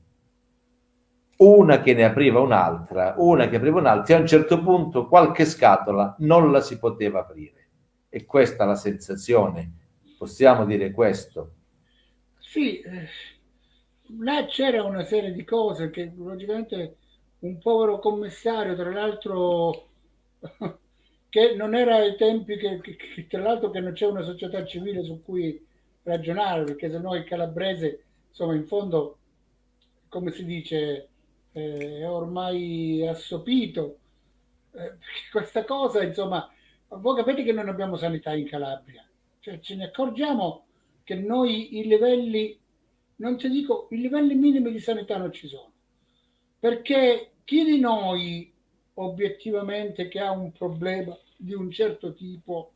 una che ne apriva un'altra, una che apriva un'altra, e a un certo punto qualche scatola non la si poteva aprire. E questa è la sensazione, possiamo dire questo. Sì, eh, là c'era una serie di cose che logicamente un povero commissario, tra l'altro <laughs> che non era ai tempi che, che, tra l'altro che non c'è una società civile su cui ragionare, perché se no il calabrese, insomma, in fondo, come si dice, eh, è ormai assopito. Eh, <laughs> questa cosa, insomma, voi capite che non abbiamo sanità in Calabria, cioè ce ne accorgiamo che noi i livelli, non ti dico, i livelli minimi di sanità non ci sono, perché chi di noi obiettivamente che ha un problema di un certo tipo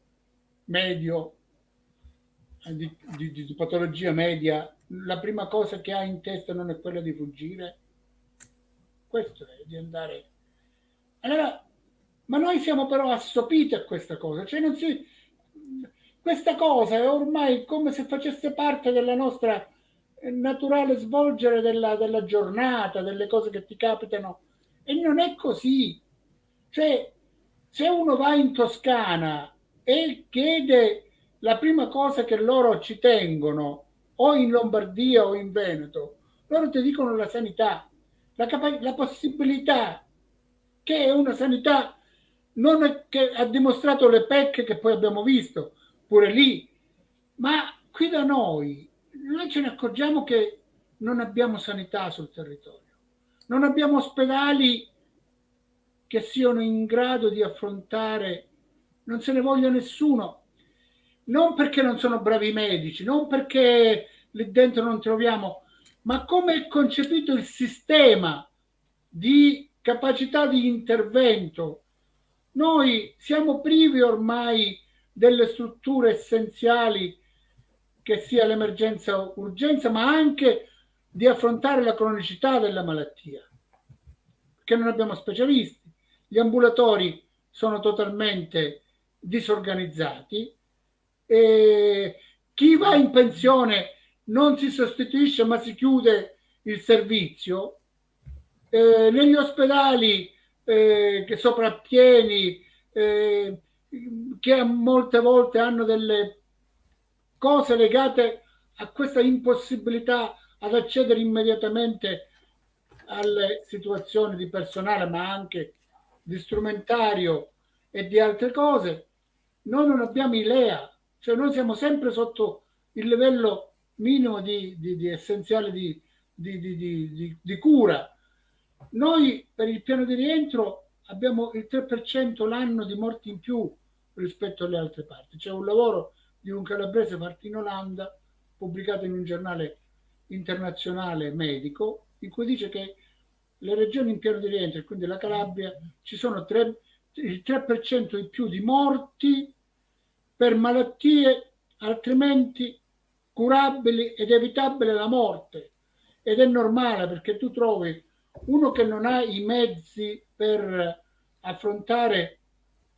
medio, eh, di, di, di, patologia media, la prima cosa che ha in testa non è quella di fuggire? Questo è di andare... Allora, ma noi siamo però assopiti a questa cosa, cioè non si... Questa cosa è ormai come se facesse parte della nostra naturale svolgere della, della giornata, delle cose che ti capitano, e non è così. Cioè, se uno va in Toscana e chiede la prima cosa che loro ci tengono, o in Lombardia o in Veneto, loro ti dicono la sanità, la, la possibilità che è una sanità non è che ha dimostrato le pecche che poi abbiamo visto, pure lì, ma qui da noi noi ce ne accorgiamo che non abbiamo sanità sul territorio, non abbiamo ospedali che siano in grado di affrontare, non se ne voglia nessuno, non perché non sono bravi medici, non perché lì dentro non troviamo, ma come è concepito il sistema di capacità di intervento. Noi siamo privi ormai delle strutture essenziali che sia l'emergenza urgenza, ma anche di affrontare la cronicità della malattia, che non abbiamo specialisti. Gli ambulatori sono totalmente disorganizzati, e chi va in pensione non si sostituisce ma si chiude il servizio, eh, negli ospedali eh, che soprappieni, eh, che molte volte hanno delle cose legate a questa impossibilità ad accedere immediatamente alle situazioni di personale, ma anche di strumentario e di altre cose, noi non abbiamo idea, cioè noi siamo sempre sotto il livello minimo di, di, di essenziale di, di, cura. Noi per il piano di rientro abbiamo il 3% l'anno di morti in più rispetto alle altre parti. C'è un lavoro di un calabrese fatto in Olanda, pubblicato in un giornale internazionale medico, in cui dice che le regioni in piano di rientro, quindi la Calabria, ci sono 3, il 3% in più di morti per malattie altrimenti curabili ed evitabile la morte. Ed è normale perché tu trovi uno che non ha i mezzi per affrontare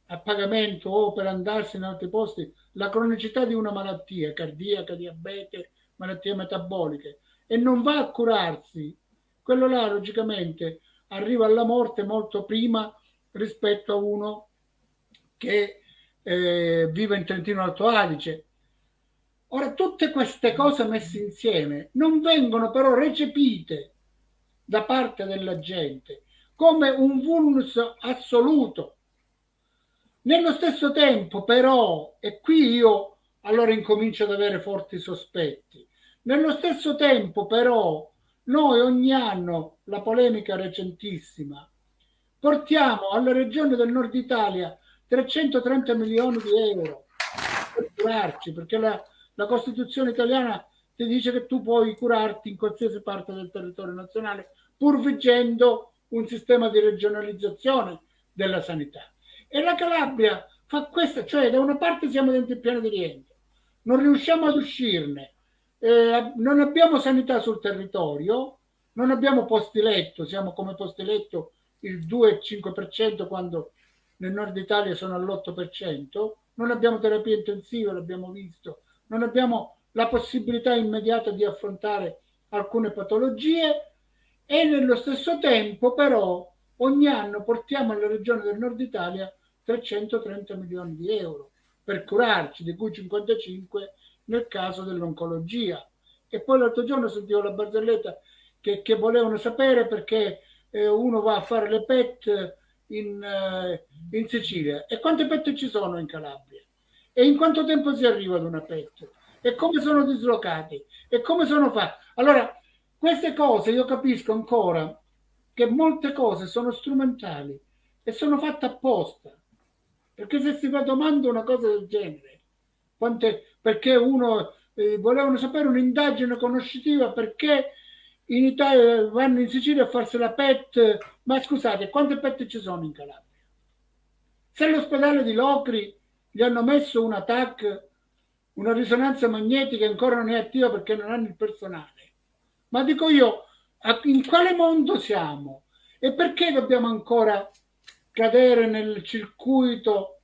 a pagamento o per andarsi in altri posti la cronicità di una malattia cardiaca, diabete, malattie metaboliche e non va a curarsi quello là logicamente arriva alla morte molto prima rispetto a uno che eh, vive in Trentino Alto Adige. Ora, tutte queste cose messe insieme non vengono però recepite da parte della gente come un vulnus assoluto. Nello stesso tempo, però, e qui io allora incomincio ad avere forti sospetti, nello stesso tempo, però, noi ogni anno, la polemica recentissima, portiamo alle regioni del nord Italia 330 milioni di euro per curarci, perché la, la Costituzione italiana ti dice che tu puoi curarti in qualsiasi parte del territorio nazionale, pur vigendo un sistema di regionalizzazione della sanità. E la Calabria fa questo, cioè da una parte siamo dentro il piano di rientro, non riusciamo ad uscirne, eh, non abbiamo sanità sul territorio, non abbiamo posti letto, siamo come posti letto il 2,5% quando nel nord Italia sono all'8%, non abbiamo terapia intensiva, l'abbiamo visto, non abbiamo la possibilità immediata di affrontare alcune patologie e nello stesso tempo però ogni anno portiamo alle regioni del nord Italia 330 milioni di euro per curarci, di cui 55 nel caso dell'oncologia. E poi l'altro giorno sentivo la barzelletta che, che volevano sapere perché eh, uno va a fare le PET in, eh, in Sicilia e quante PET ci sono in Calabria e in quanto tempo si arriva ad una PET e come sono dislocati e come sono fatti. Allora, queste cose io capisco ancora che molte cose sono strumentali e sono fatte apposta. Perché se si fa domanda una cosa del genere, quante, perché uno eh, volevano sapere un'indagine conoscitiva perché in Italia vanno in Sicilia a farsi la PET, ma scusate, quante PET ci sono in Calabria? Se all'ospedale di Locri gli hanno messo una TAC, una risonanza magnetica ancora non è attiva perché non hanno il personale, ma dico io, in quale mondo siamo? E perché dobbiamo ancora cadere nel circuito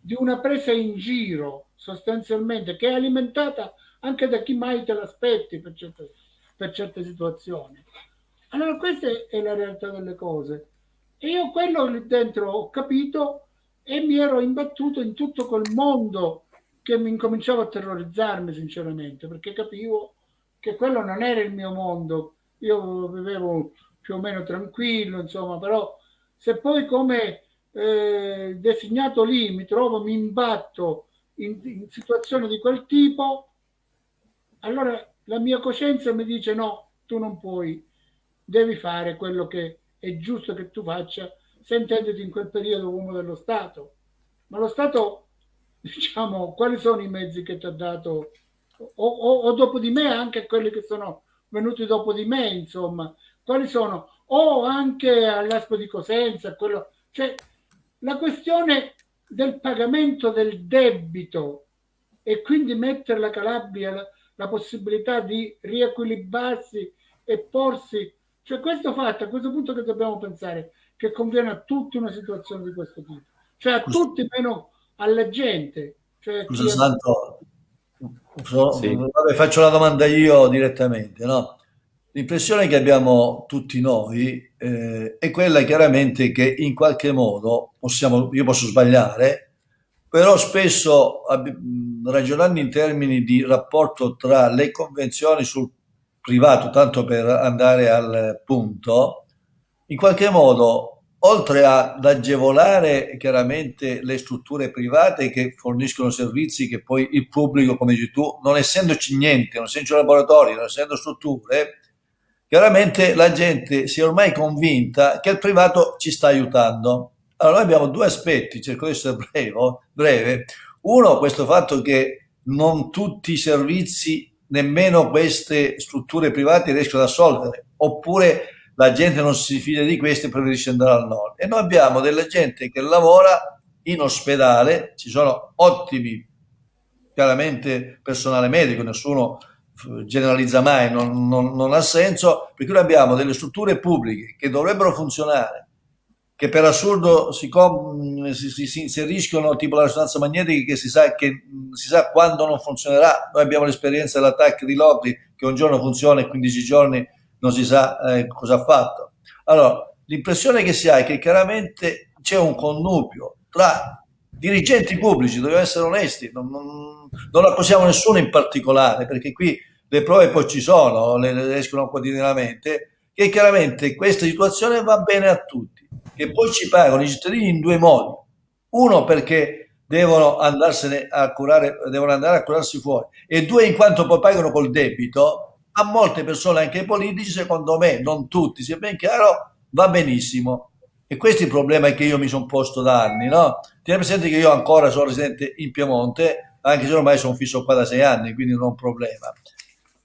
di una presa in giro, sostanzialmente, che è alimentata anche da chi mai te l'aspetti per certe, per certe situazioni. Allora questa è la realtà delle cose. E io quello lì dentro ho capito e mi ero imbattuto in tutto quel mondo che mi incominciava a terrorizzarmi sinceramente, perché capivo che quello non era il mio mondo, io vivevo più o meno tranquillo, insomma, però se poi come eh, designato lì mi trovo, mi imbatto in, in situazioni di quel tipo, allora la mia coscienza mi dice no, tu non puoi, devi fare quello che è giusto che tu faccia, sentendoti in quel periodo uomo dello Stato. Ma lo Stato, <laughs> diciamo, quali sono i mezzi che ti ha dato o, o, o, dopo di me anche quelli che sono venuti dopo di me, insomma, quali sono? O anche all'Aspo di Cosenza, quello, cioè la questione del pagamento del debito e quindi mettere la Calabria la, la possibilità di riequilibrarsi e porsi, cioè questo fatto a questo punto che dobbiamo pensare che conviene a tutti una situazione di questo tipo, cioè a tutti meno alla gente. Cioè Scusa, Santo, So, sì. vabbè, faccio la domanda io direttamente. No? L'impressione che abbiamo tutti noi eh, è quella chiaramente che in qualche modo possiamo, io posso sbagliare, però spesso ragionando in termini di rapporto tra le convenzioni sul privato, tanto per andare al punto, in qualche modo oltre ad agevolare chiaramente le strutture private che forniscono servizi che poi il pubblico, come dici tu, non essendoci niente, non essendo laboratori, non essendo strutture, chiaramente la gente si è ormai convinta che il privato ci sta aiutando. Allora noi abbiamo due aspetti, cerco di essere breve, breve. Uno, questo fatto che non tutti i servizi, nemmeno queste strutture private riescono ad assolvere, oppure la gente non si fida di questo e preferisce andare al nord. E noi abbiamo della gente che lavora in ospedale, ci sono ottimi, chiaramente personale medico, nessuno generalizza mai, non, non, non ha senso, perché noi abbiamo delle strutture pubbliche che dovrebbero funzionare, che per assurdo si, si, si, si inseriscono tipo la risonanza magnetica che si sa, che si sa quando non funzionerà. Noi abbiamo l'esperienza dell'attacco di Locri che un giorno funziona e 15 giorni non si sa eh, cosa ha fatto. Allora, l'impressione che si ha è che chiaramente c'è un connubio tra dirigenti pubblici, dobbiamo essere onesti, non, non, non accusiamo nessuno in particolare, perché qui le prove poi ci sono, le, le escono quotidianamente, che chiaramente questa situazione va bene a tutti, che poi ci pagano i cittadini in due modi. Uno perché devono andarsene a curare, devono andare a curarsi fuori, e due in quanto poi pagano col debito, a molte persone, anche ai politici, secondo me, non tutti, sia ben chiaro, va benissimo. E questo è il problema che io mi sono posto da anni, no? Tieni presente che io ancora sono residente in Piemonte, anche se ormai sono fisso qua da sei anni, quindi non è un problema.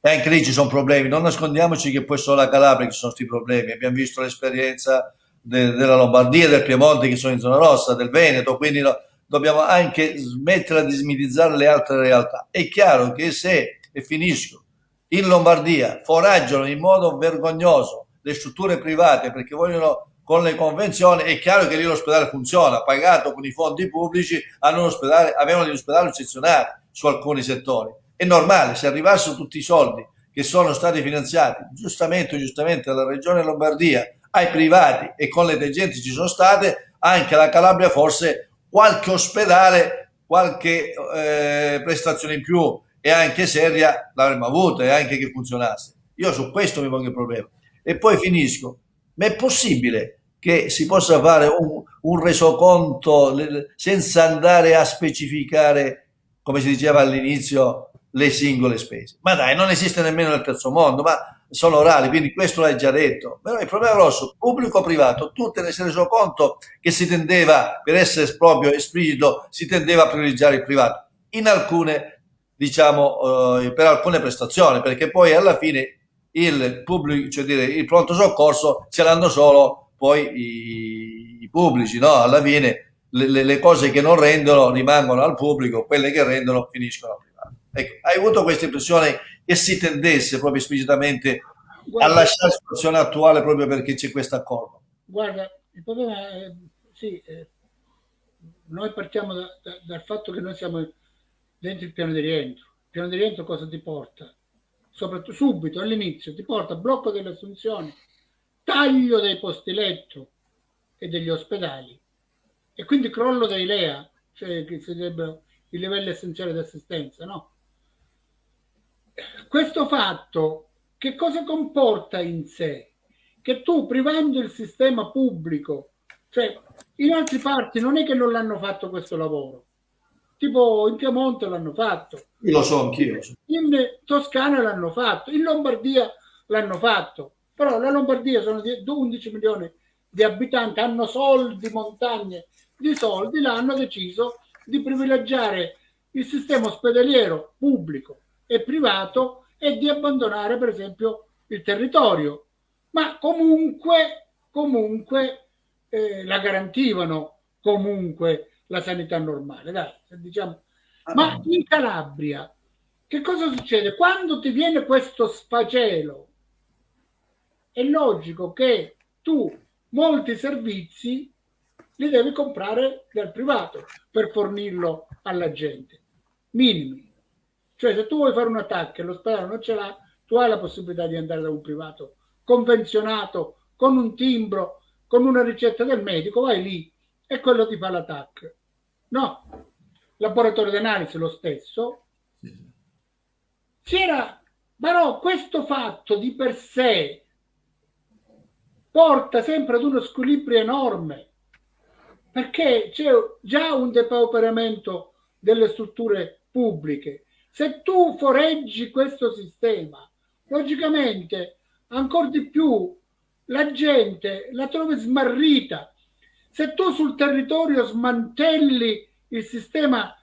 E anche lì ci sono problemi, non nascondiamoci che poi solo a Calabria ci sono questi problemi. Abbiamo visto l'esperienza de della Lombardia, del Piemonte che sono in zona rossa, del Veneto, quindi no, dobbiamo anche smettere di smitizzare le altre realtà. È chiaro che se, e finisco, in Lombardia foraggiano in modo vergognoso le strutture private perché vogliono con le convenzioni, è chiaro che lì l'ospedale funziona, pagato con i fondi pubblici, hanno un ospedale, avevano eccezionali su alcuni settori. È normale, se arrivassero tutti i soldi che sono stati finanziati giustamente o giustamente dalla Regione Lombardia ai privati e con le tangenti ci sono state, anche la Calabria forse qualche ospedale, qualche eh, prestazione in più e anche seria l'avremmo avuta e anche che funzionasse. Io su questo mi pongo il problema. E poi finisco. Ma è possibile che si possa fare un, un resoconto senza andare a specificare, come si diceva all'inizio, le singole spese? Ma dai, non esiste nemmeno nel terzo mondo, ma sono orali, quindi questo l'hai già detto. Però il problema grosso, pubblico o privato, tu te ne sei reso conto che si tendeva, per essere proprio esplicito, si tendeva a privilegiare il privato in alcune, diciamo, eh, per alcune prestazioni, perché poi alla fine il pubblico, cioè dire, il pronto soccorso ce l'hanno solo poi i, i pubblici, no? Alla fine le, le, cose che non rendono rimangono al pubblico, quelle che rendono finiscono al privato. Ecco, hai avuto questa impressione che si tendesse proprio esplicitamente guarda, a lasciare la situazione attuale proprio perché c'è questo accordo? Guarda, il problema è, sì, eh, noi partiamo da, da, dal fatto che noi siamo dentro il piano di rientro. Il piano di rientro cosa ti porta? Soprattutto subito, all'inizio, ti porta blocco delle assunzioni, taglio dei posti letto e degli ospedali e quindi crollo dei LEA, cioè che sarebbero i livelli essenziali di assistenza, no? questo fatto che cosa comporta in sé? Che tu privando il sistema pubblico, cioè in altre parti non è che non l'hanno fatto questo lavoro, tipo in Piemonte l'hanno fatto. Io lo so anch'io. In Toscana l'hanno fatto, in Lombardia l'hanno fatto, però la Lombardia sono 11 milioni di abitanti, hanno soldi, montagne di soldi, l'hanno deciso di privilegiare il sistema ospedaliero pubblico e privato e di abbandonare per esempio il territorio, ma comunque, comunque eh, la garantivano comunque la sanità normale, dai, diciamo. Ma in Calabria che cosa succede? Quando ti viene questo sfacelo, è logico che tu molti servizi li devi comprare dal privato per fornirlo alla gente, minimi. Cioè se tu vuoi fare un attacco e l'ospedale non ce l'ha, tu hai la possibilità di andare da un privato convenzionato, con un timbro, con una ricetta del medico, vai lì e quello ti fa l'attacco. No, laboratorio di analisi lo stesso. Si era, però questo fatto di per sé porta sempre ad uno squilibrio enorme perché c'è già un depauperamento delle strutture pubbliche se tu foreggi questo sistema, logicamente ancora di più la gente la trovi smarrita. Se tu sul territorio smantelli il sistema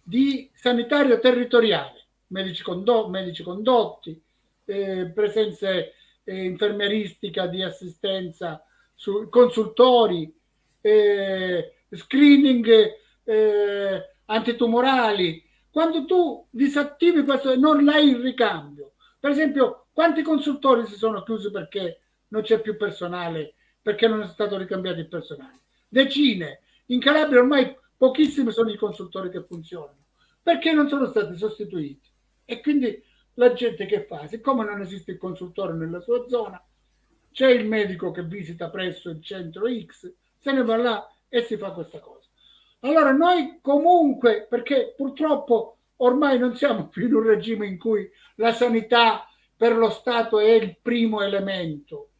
di sanitario territoriale, medici, condo medici condotti, eh, presenze eh, infermieristica di assistenza, su, consultori, eh, screening eh, antitumorali, quando tu disattivi questo e non hai il ricambio, per esempio, quanti consultori si sono chiusi perché non c'è più personale, perché non è stato ricambiato il personale? Decine. In Calabria ormai pochissimi sono i consultori che funzionano, perché non sono stati sostituiti. E quindi la gente che fa? Siccome non esiste il consultore nella sua zona, c'è il medico che visita presso il centro X, se ne va là e si fa questa cosa. Allora noi comunque, perché purtroppo ormai non siamo più in un regime in cui la sanità per lo Stato è il primo elemento.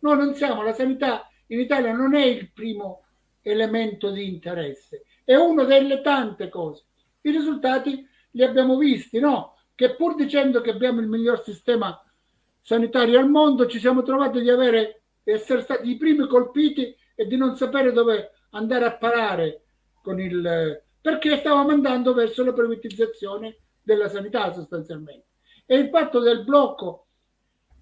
No, non siamo, la sanità in Italia non è il primo elemento di interesse, è una delle tante cose. I risultati li abbiamo visti, no? Che pur dicendo che abbiamo il miglior sistema sanitario al mondo, ci siamo trovati di avere, essere stati i primi colpiti e di non sapere dove andare a parare con il, perché stavamo andando verso la privatizzazione della sanità sostanzialmente. E il fatto del blocco,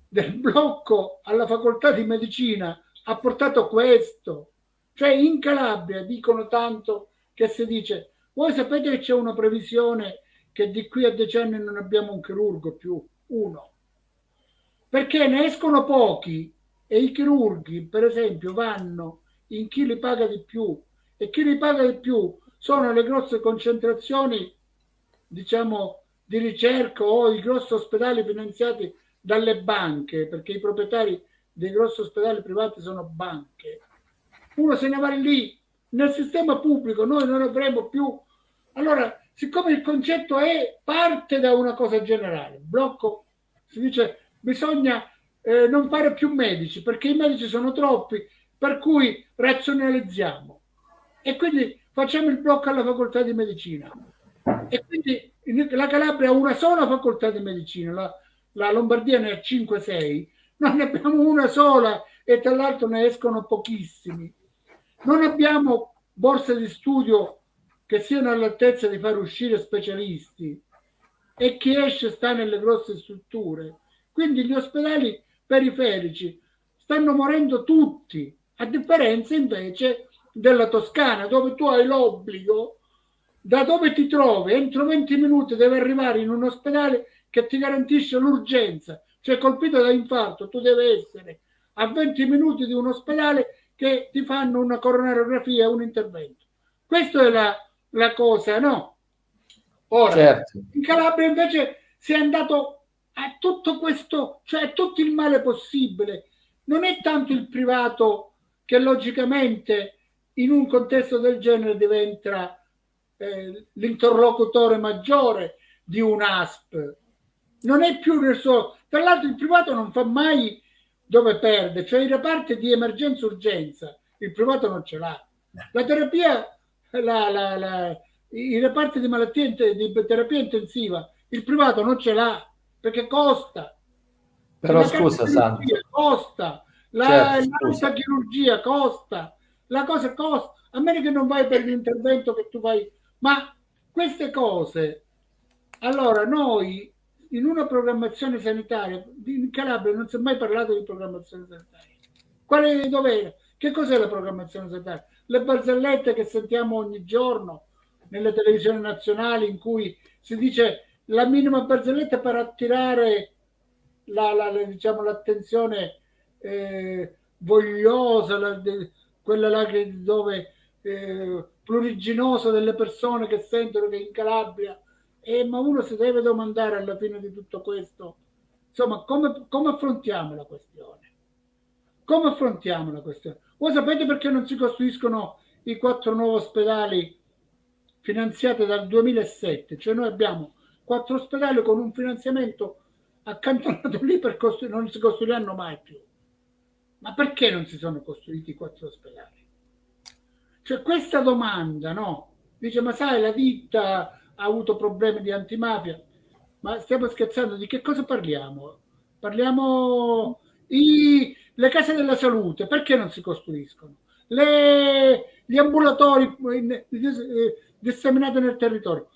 del blocco alla facoltà di medicina ha portato questo. Cioè in Calabria dicono tanto che si dice, voi sapete che c'è una previsione che di qui a decenni non abbiamo un chirurgo più, uno. Perché ne escono pochi e i chirurghi, per esempio, vanno in chi li paga di più e chi li paga di più sono le grosse concentrazioni, diciamo, di ricerca o i grossi ospedali finanziati dalle banche, perché i proprietari dei grossi ospedali privati sono banche, uno se ne va lì nel sistema pubblico, noi non avremo più. Allora, siccome il concetto è parte da una cosa generale, blocco, si dice bisogna eh, non fare più medici perché i medici sono troppi, per cui razionalizziamo e quindi facciamo il blocco alla facoltà di medicina. E quindi la Calabria ha una sola facoltà di medicina, la, la Lombardia ne ha 5-6, noi ne abbiamo una sola e tra l'altro ne escono pochissimi. Non abbiamo borse di studio che siano all'altezza di far uscire specialisti e chi esce sta nelle grosse strutture. Quindi gli ospedali periferici stanno morendo tutti, a differenza invece della Toscana, dove tu hai l'obbligo, da dove ti trovi, entro 20 minuti devi arrivare in un ospedale che ti garantisce l'urgenza, cioè colpito da infarto, tu devi essere a 20 minuti di un ospedale che ti fanno una coronariografia, un intervento. Questa è la, la cosa, no? Ora, certo. in Calabria invece si è andato a tutto questo, cioè a tutto il male possibile. Non è tanto il privato che logicamente in un contesto del genere diventa eh, l'interlocutore maggiore di un ASP. Non è più nel suo... Tra l'altro il privato non fa mai dove perde, cioè i reparti di emergenza-urgenza, il privato non ce l'ha. La terapia, la, la, la, i reparti di malattie di terapia intensiva, il privato non ce l'ha perché costa. Però scusa, Santo. Costa. La, certo, la chirurgia costa. La cosa costa. A meno che non vai per l'intervento che tu vai. Ma queste cose, allora noi in una programmazione sanitaria, in Calabria non si è mai parlato di programmazione sanitaria. Quale dov'era? Che cos'è la programmazione sanitaria? Le barzellette che sentiamo ogni giorno nelle televisioni nazionali in cui si dice la minima barzelletta per attirare la, la, la, diciamo, l'attenzione eh, vogliosa, de, quella là che, dove eh, pluriginosa delle persone che sentono che in Calabria eh, ma uno si deve domandare alla fine di tutto questo, insomma, come, come affrontiamo la questione? Come affrontiamo la questione? Voi sapete perché non si costruiscono i quattro nuovi ospedali finanziati dal 2007? Cioè noi abbiamo quattro ospedali con un finanziamento accantonato <laughs> lì per costruire, non si costruiranno mai più. Ma perché non si sono costruiti i quattro ospedali? Cioè questa domanda, no? Dice, ma sai, la ditta ha avuto problemi di antimafia. Ma stiamo scherzando, di che cosa parliamo? Parliamo i, le case della salute, perché non si costruiscono? Le, gli ambulatori eh, disseminati nel territorio.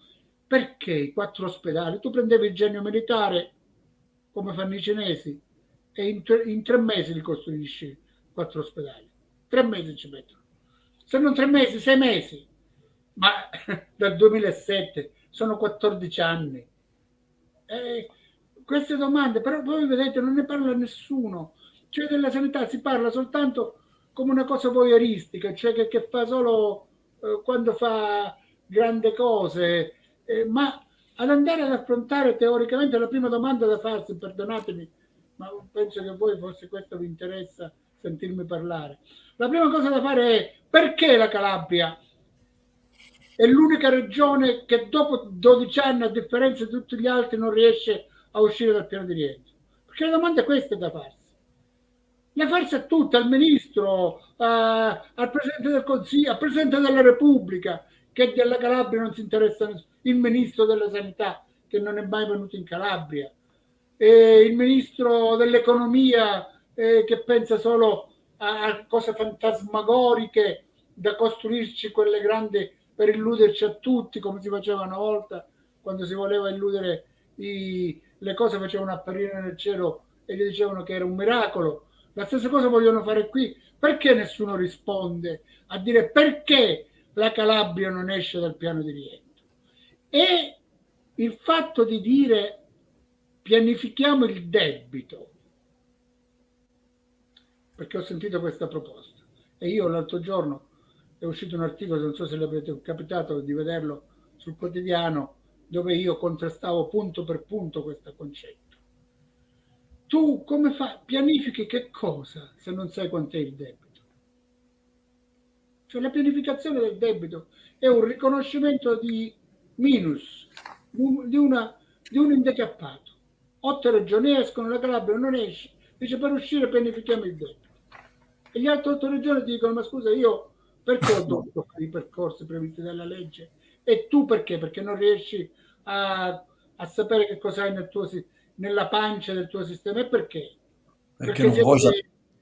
Perché i quattro ospedali? Tu prendevi il genio militare, come fanno i cinesi, e in, in tre mesi li costruisci quattro ospedali. Tre mesi ci mettono. Se non tre mesi, sei mesi ma <laughs> dal 2007 sono 14 anni. Eh, queste domande, però voi vedete, non ne parla nessuno. Cioè della sanità si parla soltanto come una cosa voyeuristica, cioè che, che fa solo eh, quando fa grandi cose, eh, ma ad andare ad affrontare teoricamente la prima domanda da farsi, perdonatemi, ma penso che a voi forse questo vi interessa sentirmi parlare. La prima cosa da fare è perché la Calabria è l'unica regione che dopo 12 anni, a differenza di tutti gli altri, non riesce a uscire dal piano di rientro. Perché la domanda è questa da farsi. La farsi a tutte, al ministro, a, al presidente del Consiglio, al presidente della Repubblica, che della Calabria non si interessa nessuno, il ministro della Sanità, che non è mai venuto in Calabria, e il ministro dell'Economia, eh, che pensa solo a, a cose fantasmagoriche da costruirci quelle grandi per illuderci a tutti come si faceva una volta quando si voleva illudere i, le cose facevano apparire nel cielo e gli dicevano che era un miracolo. La stessa cosa vogliono fare qui. Perché nessuno risponde a dire perché la Calabria non esce dal piano di rientro? E il fatto di dire pianifichiamo il debito, perché ho sentito questa proposta e io l'altro giorno è uscito un articolo, non so se l'avete capitato di vederlo sul quotidiano, dove io contrastavo punto per punto questo concetto. Tu come fai? Pianifichi che cosa se non sai quant'è il debito? Cioè la pianificazione del debito è un riconoscimento di minus, di, una, di un indecappato. Otto regioni escono, la Calabria non esce, dice per uscire pianifichiamo il debito. E gli altri otto regioni dicono, ma scusa, io perché ho dovuto fare i percorsi previsti dalla legge? E tu perché? Perché non riesci a, a sapere che cosa hai nel tuo, nella pancia del tuo sistema e perché? Perché, perché, non, vuoi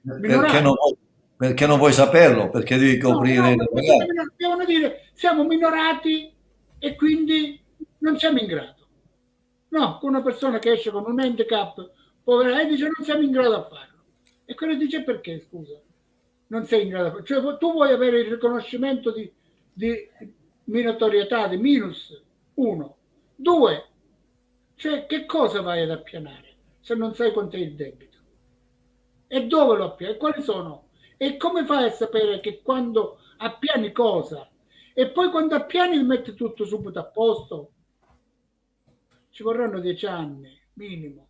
perché, non, vuoi, perché non vuoi saperlo, perché devi coprire... No, no, devono dire siamo minorati e quindi non siamo in grado. No, una persona che esce con un handicap povera e dice non siamo in grado a farlo. E quello dice perché, scusa? Non sei in grado. Cioè tu vuoi avere il riconoscimento di, di minatorietà, di minus, uno. Due, cioè che cosa vai ad appianare se non sai quanto è il debito? E dove lo appiani? Quali sono? E come fai a sapere che quando appiani cosa? E poi quando appiani metti tutto subito a posto? Ci vorranno dieci anni, minimo.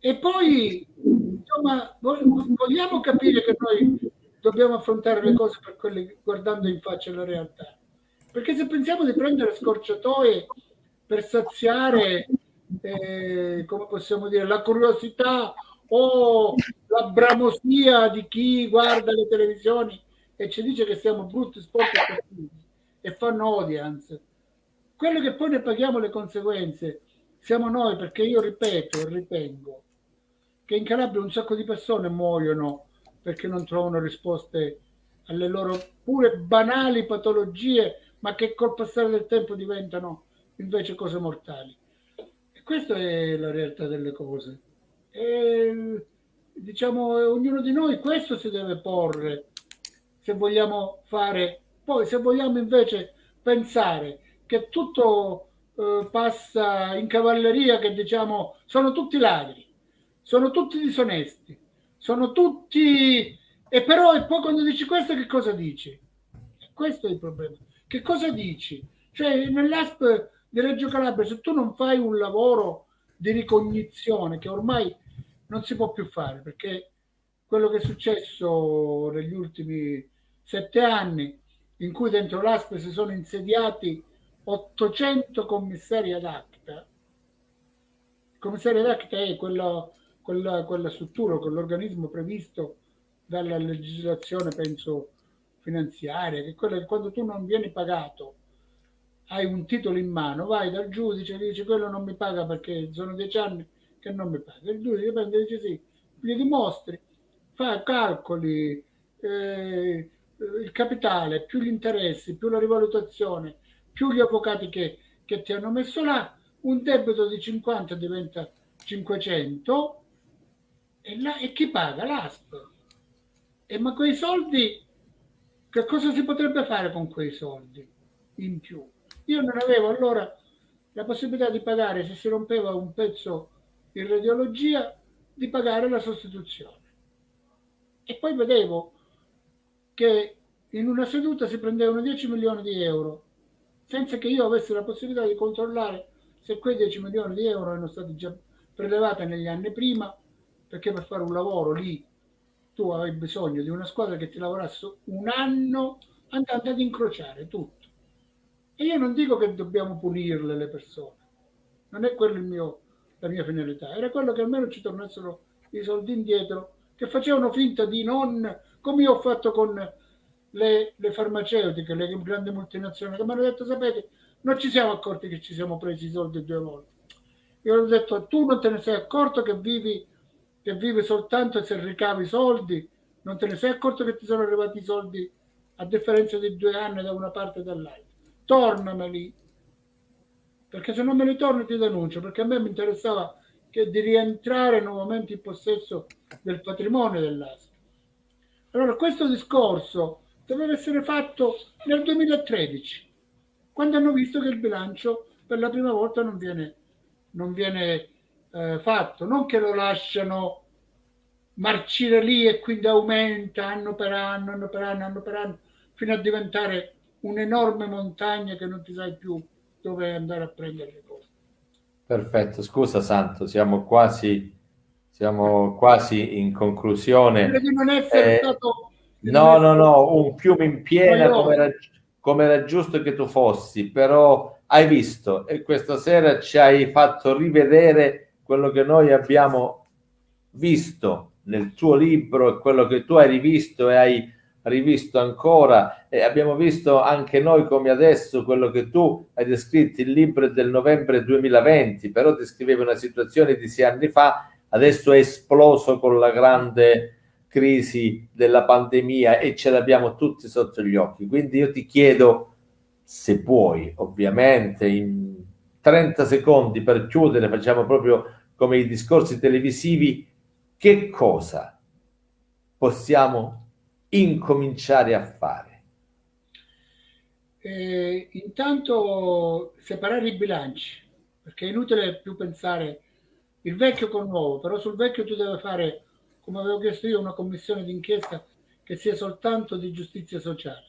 E poi, insomma, vogliamo capire che noi dobbiamo affrontare le cose quelle, guardando in faccia la realtà. Perché se pensiamo di prendere scorciatoie per saziare, eh, come possiamo dire, la curiosità o la bramosia di chi guarda le televisioni e ci dice che siamo brutti, sporchi e e fanno audience. Quello che poi ne paghiamo le conseguenze siamo noi, perché io ripeto e ritengo che in Calabria un sacco di persone muoiono perché non trovano risposte alle loro pure banali patologie, ma che col passare del tempo diventano invece cose mortali. E questa è la realtà delle cose. E, diciamo, ognuno di noi questo si deve porre se vogliamo fare, poi se vogliamo invece pensare che tutto eh, passa in cavalleria, che diciamo sono tutti ladri, sono tutti disonesti, sono tutti... E però e poi quando dici questo che cosa dici? Questo è il problema. Che cosa dici? Cioè nell'ASP di Reggio Calabria, se tu non fai un lavoro di ricognizione che ormai non si può più fare, perché quello che è successo negli ultimi sette anni, in cui dentro l'ASP si sono insediati 800 commissari ad acta, il commissario ad acta è quella, quella, quella struttura, quell'organismo previsto dalla legislazione, penso, finanziaria, che quella che quando tu non vieni pagato hai un titolo in mano, vai dal giudice e dice quello non mi paga perché sono dieci anni che non mi paga. Il giudice prende e dice sì, gli dimostri, fa calcoli, eh, il capitale, più gli interessi, più la rivalutazione, più gli avvocati che, che ti hanno messo là, un debito di 50 diventa 500 e, la, e chi paga? L'ASP. E ma quei soldi, che cosa si potrebbe fare con quei soldi in più? Io non avevo allora la possibilità di pagare, se si rompeva un pezzo in radiologia, di pagare la sostituzione. E poi vedevo che in una seduta si prendevano 10 milioni di euro senza che io avessi la possibilità di controllare se quei 10 milioni di euro erano stati già prelevati negli anni prima, perché per fare un lavoro lì tu avevi bisogno di una squadra che ti lavorasse un anno andando ad incrociare tutto. E io non dico che dobbiamo punirle le persone, non è quello mio, la mia finalità, era quello che almeno ci tornassero i soldi indietro, che facevano finta di non, come io ho fatto con le, le farmaceutiche, le grandi multinazionali, che mi hanno detto, sapete, non ci siamo accorti che ci siamo presi i soldi due volte. Io ho detto, tu non te ne sei accorto che vivi, che vivi soltanto se ricavi soldi, non te ne sei accorto che ti sono arrivati i soldi a differenza di due anni da una parte e dall'altra. Tornameli, perché se non me li torni ti denuncio, perché a me mi interessava che di rientrare nuovamente in possesso del patrimonio dell'ASP. Allora, questo discorso doveva essere fatto nel 2013, quando hanno visto che il bilancio per la prima volta non viene, non viene eh, fatto, non che lo lasciano marcire lì e quindi aumenta anno per anno, anno per anno, anno per anno, fino a diventare un'enorme montagna che non ti sai più dove andare a prendere le cose. Perfetto, scusa Santo, siamo quasi, siamo quasi in conclusione. Non essere eh, stato... No, no, no, un fiume in piena come era, come era giusto che tu fossi, però hai visto e questa sera ci hai fatto rivedere quello che noi abbiamo visto nel tuo libro e quello che tu hai rivisto e hai rivisto ancora. E abbiamo visto anche noi come adesso quello che tu hai descritto il libro del novembre 2020 però descriveva una situazione di sei anni fa adesso è esploso con la grande crisi della pandemia e ce l'abbiamo tutti sotto gli occhi. Quindi io ti chiedo se puoi ovviamente in 30 secondi per chiudere facciamo proprio come i discorsi televisivi che cosa possiamo incominciare a fare? Eh, intanto separare i bilanci, perché è inutile più pensare il vecchio con il nuovo, però sul vecchio tu devi fare, come avevo chiesto io, una commissione d'inchiesta che sia soltanto di giustizia sociale,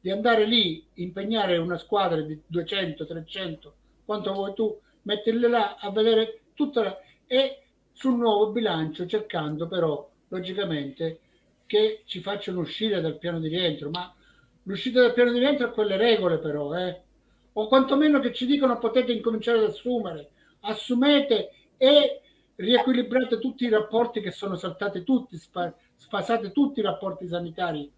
di andare lì, impegnare una squadra di 200, 300, quanto vuoi tu, metterle là a vedere tutta la... e sul nuovo bilancio cercando però, logicamente, che ci facciano uscire dal piano di rientro, ma l'uscita dal piano di rientro ha quelle regole però, eh? o quantomeno che ci dicono potete incominciare ad assumere, assumete e riequilibrate tutti i rapporti che sono saltati tutti, sfasate tutti i rapporti sanitari.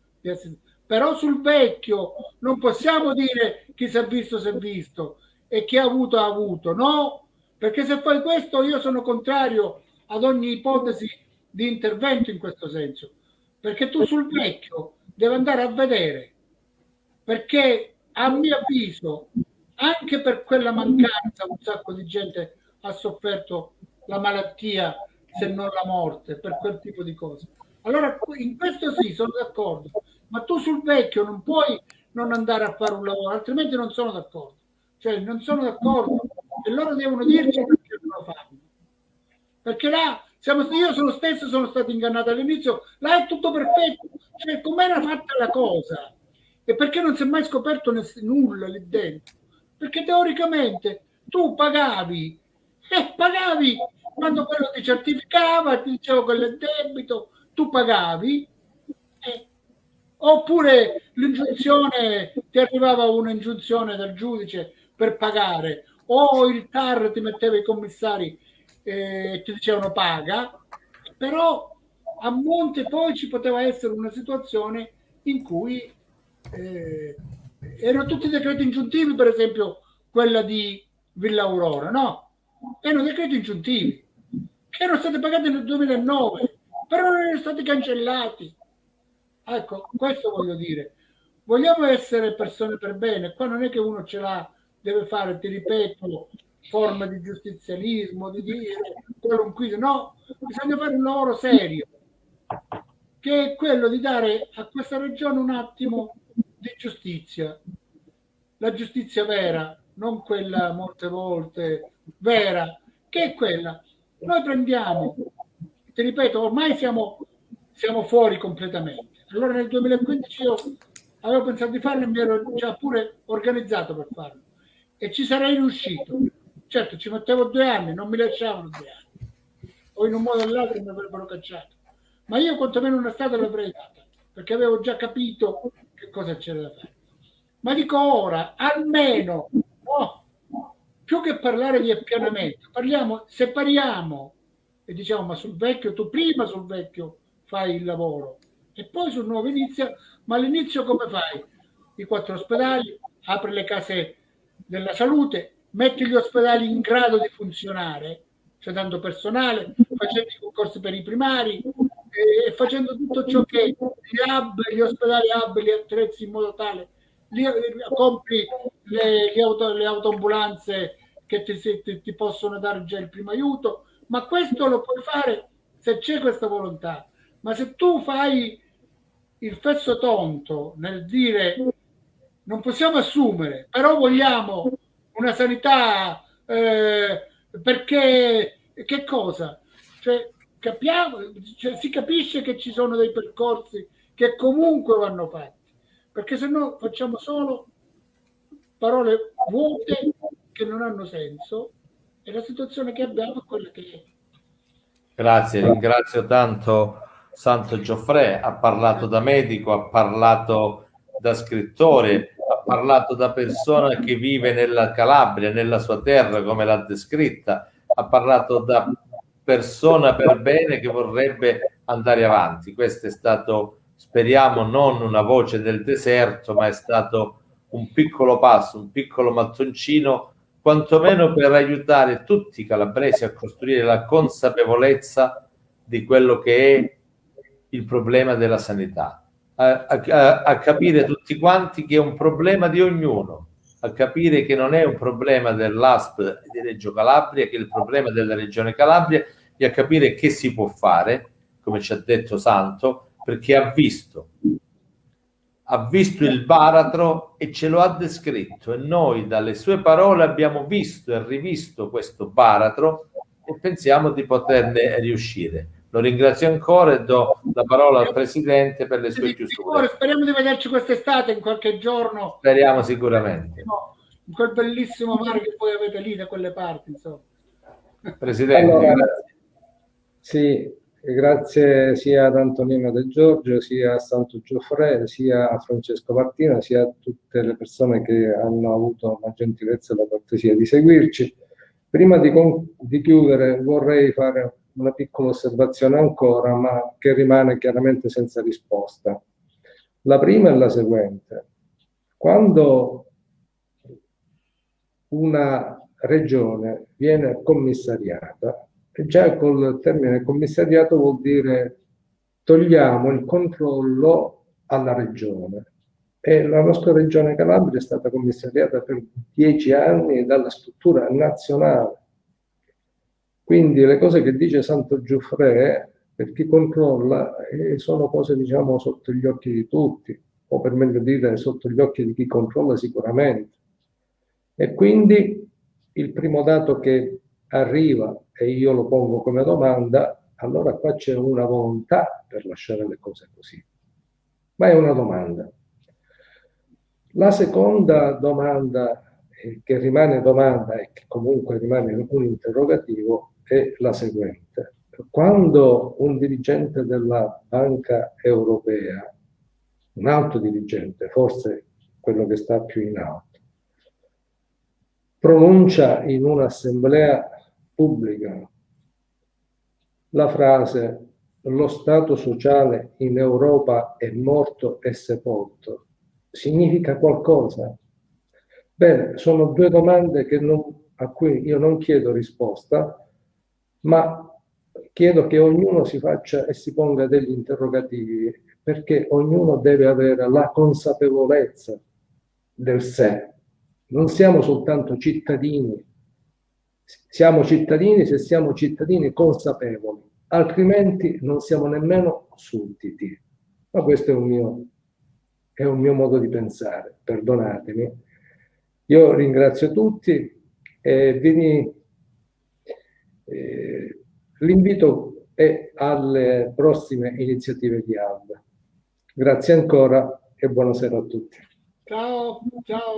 Però sul vecchio non possiamo dire chi si è visto si è visto e chi ha avuto ha avuto, no? Perché se fai questo io sono contrario ad ogni ipotesi di intervento in questo senso perché tu sul vecchio devi andare a vedere, perché a mio avviso, anche per quella mancanza, un sacco di gente ha sofferto la malattia, se non la morte, per quel tipo di cose. Allora, in questo sì, sono d'accordo, ma tu sul vecchio non puoi non andare a fare un lavoro, altrimenti non sono d'accordo. Cioè, non sono d'accordo e loro devono dirci perché non lo. Perché là siamo, io sono stesso sono stato ingannato all'inizio, là è tutto perfetto, cioè com'era fatta la cosa? E perché non si è mai scoperto nulla lì dentro? Perché teoricamente tu pagavi, e eh, pagavi quando quello ti certificava, ti diceva quello è debito, tu pagavi, eh, oppure l'ingiunzione, ti arrivava un'ingiunzione dal giudice per pagare, o il TAR ti metteva i commissari eh, ti dicevano paga, però a monte poi ci poteva essere una situazione in cui eh, erano tutti decreti ingiuntivi, per esempio quella di Villa Aurora, no? Erano decreti ingiuntivi che erano stati pagati nel 2009, però non erano stati cancellati. Ecco, questo voglio dire. Vogliamo essere persone per bene, qua non è che uno ce l'ha, deve fare, ti ripeto, forma di giustizialismo, di dire qualunque, no, bisogna fare un lavoro serio, che è quello di dare a questa regione un attimo di giustizia, la giustizia vera, non quella molte volte vera, che è quella. Noi prendiamo, ti ripeto, ormai siamo, siamo fuori completamente. Allora nel 2015 io avevo pensato di farlo e mi ero già pure organizzato per farlo e ci sarei riuscito Certo, ci mettevo due anni, non mi lasciavano due anni. O in un modo o nell'altro mi avrebbero cacciato. Ma io quantomeno una strada l'avrei data, perché avevo già capito che cosa c'era da fare. Ma dico ora, almeno, oh, più che parlare di appianamento, parliamo, separiamo e diciamo, ma sul vecchio, tu prima sul vecchio fai il lavoro e poi sul nuovo inizia, ma all'inizio come fai? I quattro ospedali, apri le case della salute, metti gli ospedali in grado di funzionare, cioè dando personale, facendo i concorsi per i primari e facendo tutto ciò che gli hub, gli ospedali hub li attrezzi in modo tale, li, compri le, le, auto, le autoambulanze che ti, ti, ti possono dare già il primo aiuto, ma questo lo puoi fare se c'è questa volontà. Ma se tu fai il fesso tonto nel dire non possiamo assumere, però vogliamo una sanità eh, perché che cosa? Cioè, capiamo, cioè, si capisce che ci sono dei percorsi che comunque vanno fatti, perché se no facciamo solo parole vuote che non hanno senso e la situazione che abbiamo è quella che è. Grazie, ringrazio tanto Santo Gioffre, ha parlato da medico, ha parlato da scrittore, parlato da persona che vive nella Calabria, nella sua terra, come l'ha descritta, ha parlato da persona per bene che vorrebbe andare avanti. Questo è stato, speriamo, non una voce del deserto, ma è stato un piccolo passo, un piccolo mattoncino, quantomeno per aiutare tutti i calabresi a costruire la consapevolezza di quello che è il problema della sanità, a, a, a capire tutti quanti che è un problema di ognuno, a capire che non è un problema dell'ASP di Reggio Calabria, che è il problema della Regione Calabria e a capire che si può fare, come ci ha detto Santo, perché ha visto, ha visto il baratro e ce lo ha descritto e noi dalle sue parole abbiamo visto e rivisto questo baratro e pensiamo di poterne riuscire. Lo ringrazio ancora e do la parola al Presidente per le sue chiusure. Speriamo di vederci quest'estate in qualche giorno. Speriamo sicuramente. In quel bellissimo mare che voi avete lì da quelle parti, insomma. Presidente, allora, sì, grazie sia ad Antonino De Giorgio, sia a Santo Gioffre, sia a Francesco Martina, sia a tutte le persone che hanno avuto la gentilezza e la cortesia di seguirci. Prima di, di chiudere vorrei fare una piccola osservazione ancora, ma che rimane chiaramente senza risposta. La prima è la seguente. Quando una regione viene commissariata, già col termine commissariato vuol dire togliamo il controllo alla regione. E la nostra regione Calabria è stata commissariata per dieci anni dalla struttura nazionale quindi le cose che dice Santo Giuffre, per chi controlla, eh, sono cose diciamo sotto gli occhi di tutti, o per meglio dire sotto gli occhi di chi controlla sicuramente. E quindi il primo dato che arriva, e io lo pongo come domanda, allora qua c'è una volontà per lasciare le cose così. Ma è una domanda. La seconda domanda, eh, che rimane domanda e che comunque rimane un interrogativo, è la seguente. Quando un dirigente della Banca Europea, un alto dirigente, forse quello che sta più in alto, pronuncia in un'assemblea pubblica la frase lo Stato sociale in Europa è morto e sepolto, significa qualcosa? Bene, sono due domande non, a cui io non chiedo risposta, ma chiedo che ognuno si faccia e si ponga degli interrogativi, perché ognuno deve avere la consapevolezza del sé. Non siamo soltanto cittadini, siamo cittadini se siamo cittadini consapevoli, altrimenti non siamo nemmeno sudditi. Ma questo è un mio, è un mio modo di pensare, perdonatemi. Io ringrazio tutti e vi eh, l'invito è alle prossime iniziative di ALBA. Grazie ancora e buonasera a tutti. Ciao, ciao.